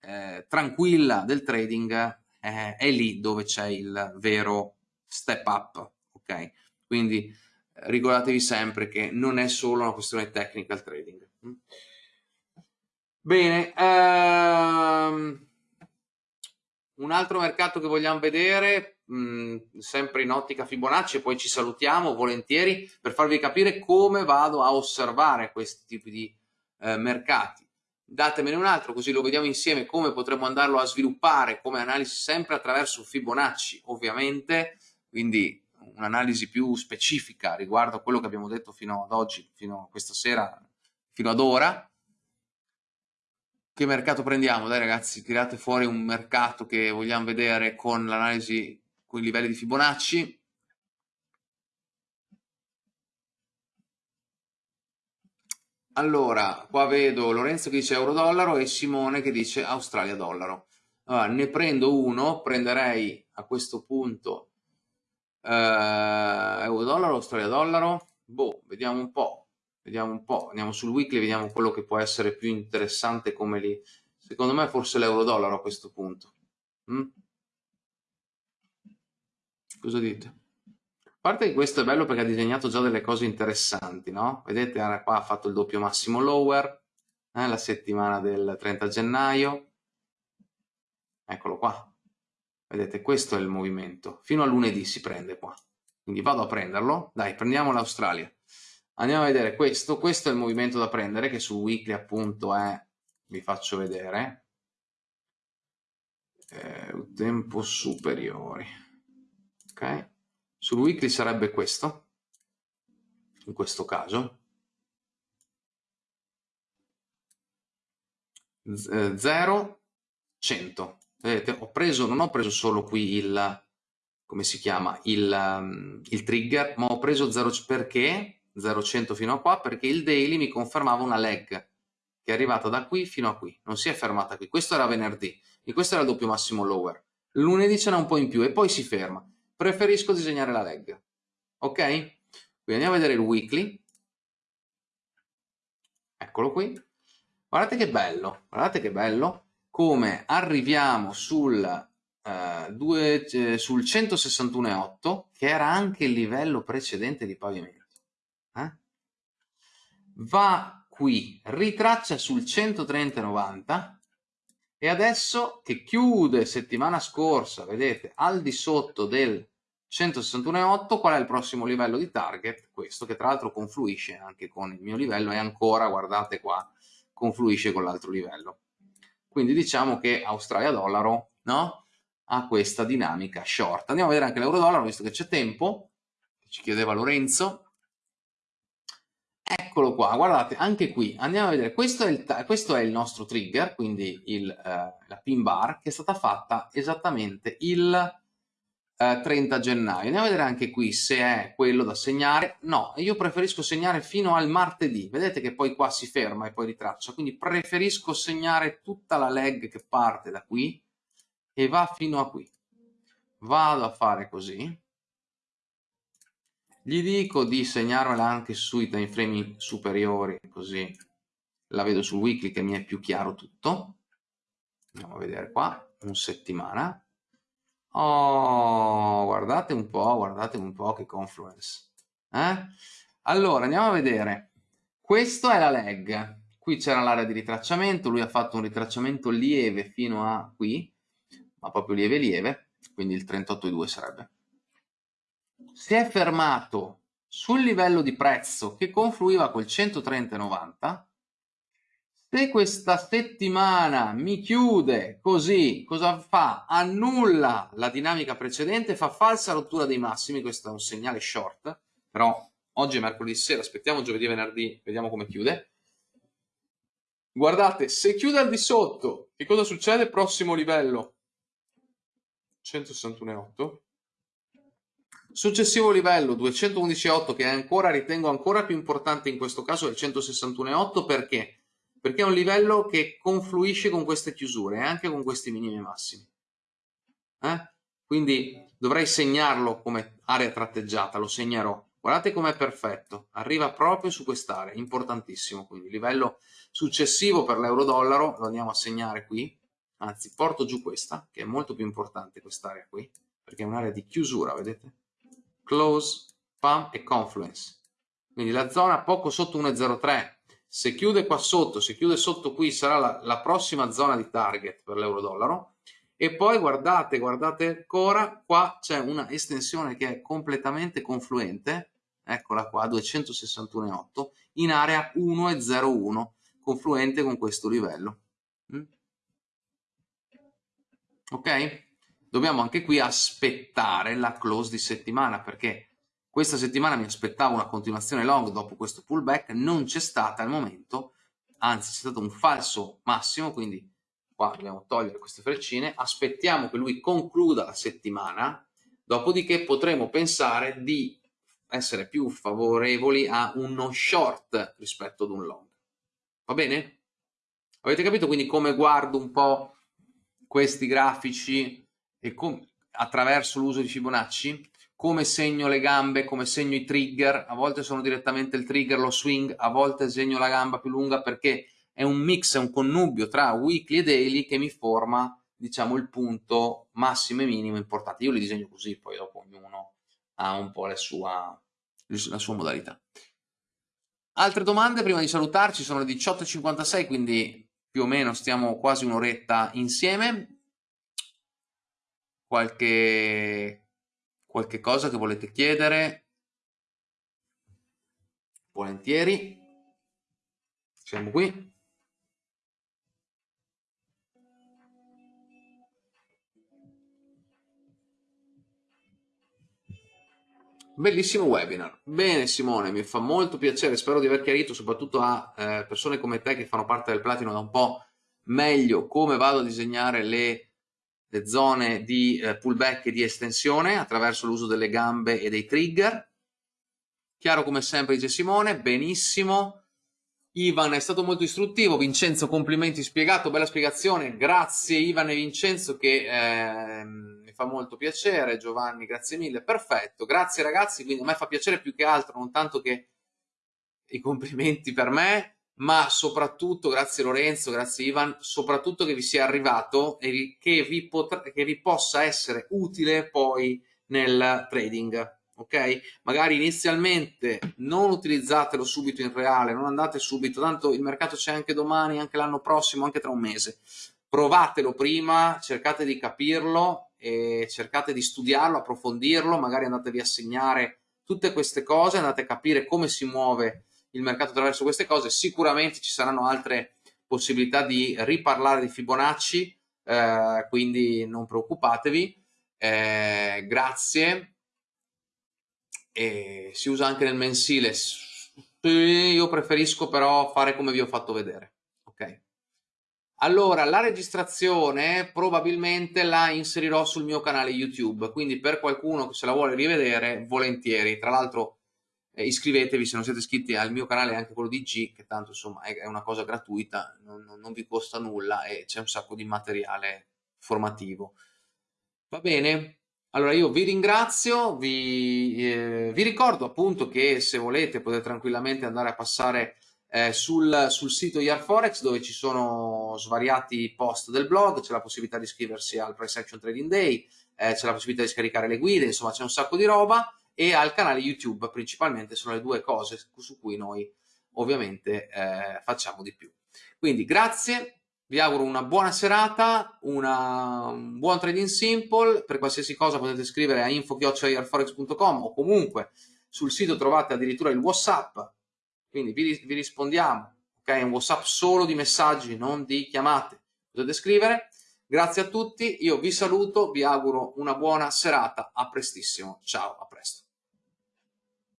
eh, tranquilla del trading, eh, è lì dove c'è il vero step up, ok? Quindi eh, ricordatevi sempre che non è solo una questione tecnica il trading. Bene, ehm, un altro mercato che vogliamo vedere mh, sempre in ottica Fibonacci e poi ci salutiamo volentieri per farvi capire come vado a osservare questi tipi di eh, mercati. Datemene un altro così lo vediamo insieme come potremmo andarlo a sviluppare come analisi sempre attraverso Fibonacci ovviamente, quindi un'analisi più specifica riguardo a quello che abbiamo detto fino ad oggi, fino a questa sera, fino ad ora che mercato prendiamo? Dai ragazzi, tirate fuori un mercato che vogliamo vedere con l'analisi con i livelli di Fibonacci. Allora, qua vedo Lorenzo che dice euro-dollaro e Simone che dice Australia-dollaro. Allora, ne prendo uno, prenderei a questo punto eh, euro-dollaro, Australia-dollaro. Boh, vediamo un po', vediamo un po', andiamo sul weekly, vediamo quello che può essere più interessante come lì. Secondo me forse l'euro-dollaro a questo punto. Mm? Cosa dite? Parte che questo è bello perché ha disegnato già delle cose interessanti, no? Vedete, qua ha fatto il doppio massimo lower, eh, la settimana del 30 gennaio. Eccolo qua. vedete questo è il movimento, fino a lunedì si prende qua, quindi vado a prenderlo, dai prendiamo l'Australia, andiamo a vedere questo, questo è il movimento da prendere che sul weekly appunto è, vi faccio vedere, eh, tempo superiori, ok, sul weekly sarebbe questo, in questo caso, 0, 100. Vedete, ho preso, non ho preso solo qui il, come si chiama, il, um, il trigger, ma ho preso 0 perché 0,100 fino a qua, perché il daily mi confermava una leg che è arrivata da qui fino a qui, non si è fermata qui. Questo era venerdì e questo era il doppio massimo lower. Lunedì ce n'è un po' in più e poi si ferma. Preferisco disegnare la leg. Ok? Quindi andiamo a vedere il weekly. Eccolo qui. Guardate che bello, guardate che bello come arriviamo sul, uh, due, eh, sul 161,8 che era anche il livello precedente di pavimento. Eh? Va qui, ritraccia sul 130,90 e adesso che chiude settimana scorsa, vedete, al di sotto del 161,8 qual è il prossimo livello di target? Questo che tra l'altro confluisce anche con il mio livello e ancora, guardate qua, confluisce con l'altro livello. Quindi diciamo che Australia-dollaro no? ha questa dinamica short. Andiamo a vedere anche l'euro-dollaro, visto che c'è tempo, ci chiedeva Lorenzo. Eccolo qua, guardate, anche qui, andiamo a vedere, questo è il, questo è il nostro trigger, quindi il, eh, la pin bar, che è stata fatta esattamente il 30 eh, gennaio. Andiamo a vedere anche qui se è quello da segnare. No, io preferisco segnare fino al martedì. Vedete che poi qua si ferma e poi ritraccia. Quindi preferisco segnare tutta la leg che parte da qui e va fino a qui. Vado a fare così. Gli dico di segnarmela anche sui time frame superiori, così la vedo sul weekly che mi è più chiaro tutto. Andiamo a vedere qua, un settimana Oh, guardate un po', guardate un po' che confluence. Eh? Allora, andiamo a vedere. Questo è la leg. Qui c'era l'area di ritracciamento, lui ha fatto un ritracciamento lieve fino a qui, ma proprio lieve lieve, quindi il 38,2 sarebbe. Si è fermato sul livello di prezzo che confluiva col 130,90 se questa settimana mi chiude così, cosa fa? Annulla la dinamica precedente, fa falsa rottura dei massimi, questo è un segnale short, però oggi è mercoledì sera, aspettiamo giovedì e venerdì, vediamo come chiude. Guardate, se chiude al di sotto, che cosa succede? Prossimo livello, 161,8. Successivo livello 211,8 che è ancora, ritengo ancora più importante in questo caso del 161,8 perché? perché è un livello che confluisce con queste chiusure e anche con questi minimi e massimi. Eh? Quindi dovrei segnarlo come area tratteggiata, lo segnerò. Guardate com'è perfetto, arriva proprio su quest'area, importantissimo. Quindi livello successivo per l'euro-dollaro lo andiamo a segnare qui, anzi porto giù questa, che è molto più importante quest'area qui, perché è un'area di chiusura, vedete? Close, pump e confluence. Quindi la zona poco sotto 1,03 se chiude qua sotto, se chiude sotto qui sarà la, la prossima zona di target per l'euro-dollaro e poi guardate, guardate ancora, qua c'è una estensione che è completamente confluente, eccola qua, 261,8, in area 1,01, confluente con questo livello. Mm? Ok? Dobbiamo anche qui aspettare la close di settimana perché questa settimana mi aspettavo una continuazione long dopo questo pullback, non c'è stata al momento, anzi c'è stato un falso massimo, quindi qua dobbiamo togliere queste freccine, aspettiamo che lui concluda la settimana, dopodiché potremo pensare di essere più favorevoli a uno short rispetto ad un long. Va bene? Avete capito quindi come guardo un po' questi grafici e attraverso l'uso di Fibonacci? come segno le gambe, come segno i trigger, a volte sono direttamente il trigger, lo swing, a volte segno la gamba più lunga perché è un mix, è un connubio tra weekly e daily che mi forma diciamo il punto massimo e minimo importante. Io li disegno così, poi dopo ognuno ha un po' la sua, la sua modalità. Altre domande prima di salutarci sono le 18.56 quindi più o meno stiamo quasi un'oretta insieme qualche, qualche cosa che volete chiedere, volentieri, siamo qui. Bellissimo webinar. Bene Simone, mi fa molto piacere, spero di aver chiarito soprattutto a eh, persone come te che fanno parte del platino da un po' meglio come vado a disegnare le, le zone di eh, pullback e di estensione attraverso l'uso delle gambe e dei trigger. Chiaro come sempre dice Simone, benissimo. Ivan è stato molto istruttivo, Vincenzo complimenti spiegato, bella spiegazione, grazie Ivan e Vincenzo che eh, mi fa molto piacere, Giovanni grazie mille, perfetto, grazie ragazzi, quindi a me fa piacere più che altro, non tanto che i complimenti per me, ma soprattutto, grazie Lorenzo, grazie Ivan, soprattutto che vi sia arrivato e che vi, che vi possa essere utile poi nel trading ok? Magari inizialmente non utilizzatelo subito in reale, non andate subito, tanto il mercato c'è anche domani, anche l'anno prossimo, anche tra un mese. Provatelo prima, cercate di capirlo e cercate di studiarlo, approfondirlo, magari andatevi a segnare tutte queste cose, andate a capire come si muove il mercato attraverso queste cose, sicuramente ci saranno altre possibilità di riparlare di Fibonacci, eh, quindi non preoccupatevi. Eh, grazie e si usa anche nel mensile. Io preferisco però fare come vi ho fatto vedere. Ok. Allora, la registrazione probabilmente la inserirò sul mio canale YouTube, quindi per qualcuno che se la vuole rivedere, volentieri. Tra l'altro iscrivetevi se non siete iscritti al mio canale, anche quello di G, che tanto insomma è, una cosa gratuita, non, non vi costa nulla e c'è un sacco di materiale formativo. Va bene? Allora io vi ringrazio, vi, eh, vi, ricordo appunto che se volete potete tranquillamente andare a passare eh, sul, sul, sito Yarforex dove ci sono svariati post del blog, c'è la possibilità di iscriversi al Price Action Trading Day, eh, c'è la possibilità di scaricare le guide, insomma c'è un sacco di roba e al canale YouTube principalmente sono le due cose su cui noi ovviamente eh, facciamo di più. Quindi grazie, vi auguro una buona serata, una, un buon trading simple, per qualsiasi cosa potete scrivere a info.forex.com o comunque sul sito trovate addirittura il Whatsapp, quindi vi, vi rispondiamo, ok? Un Whatsapp solo di messaggi, non di chiamate, potete scrivere. Grazie a tutti, io vi saluto, vi auguro una buona serata, a prestissimo, ciao, a presto.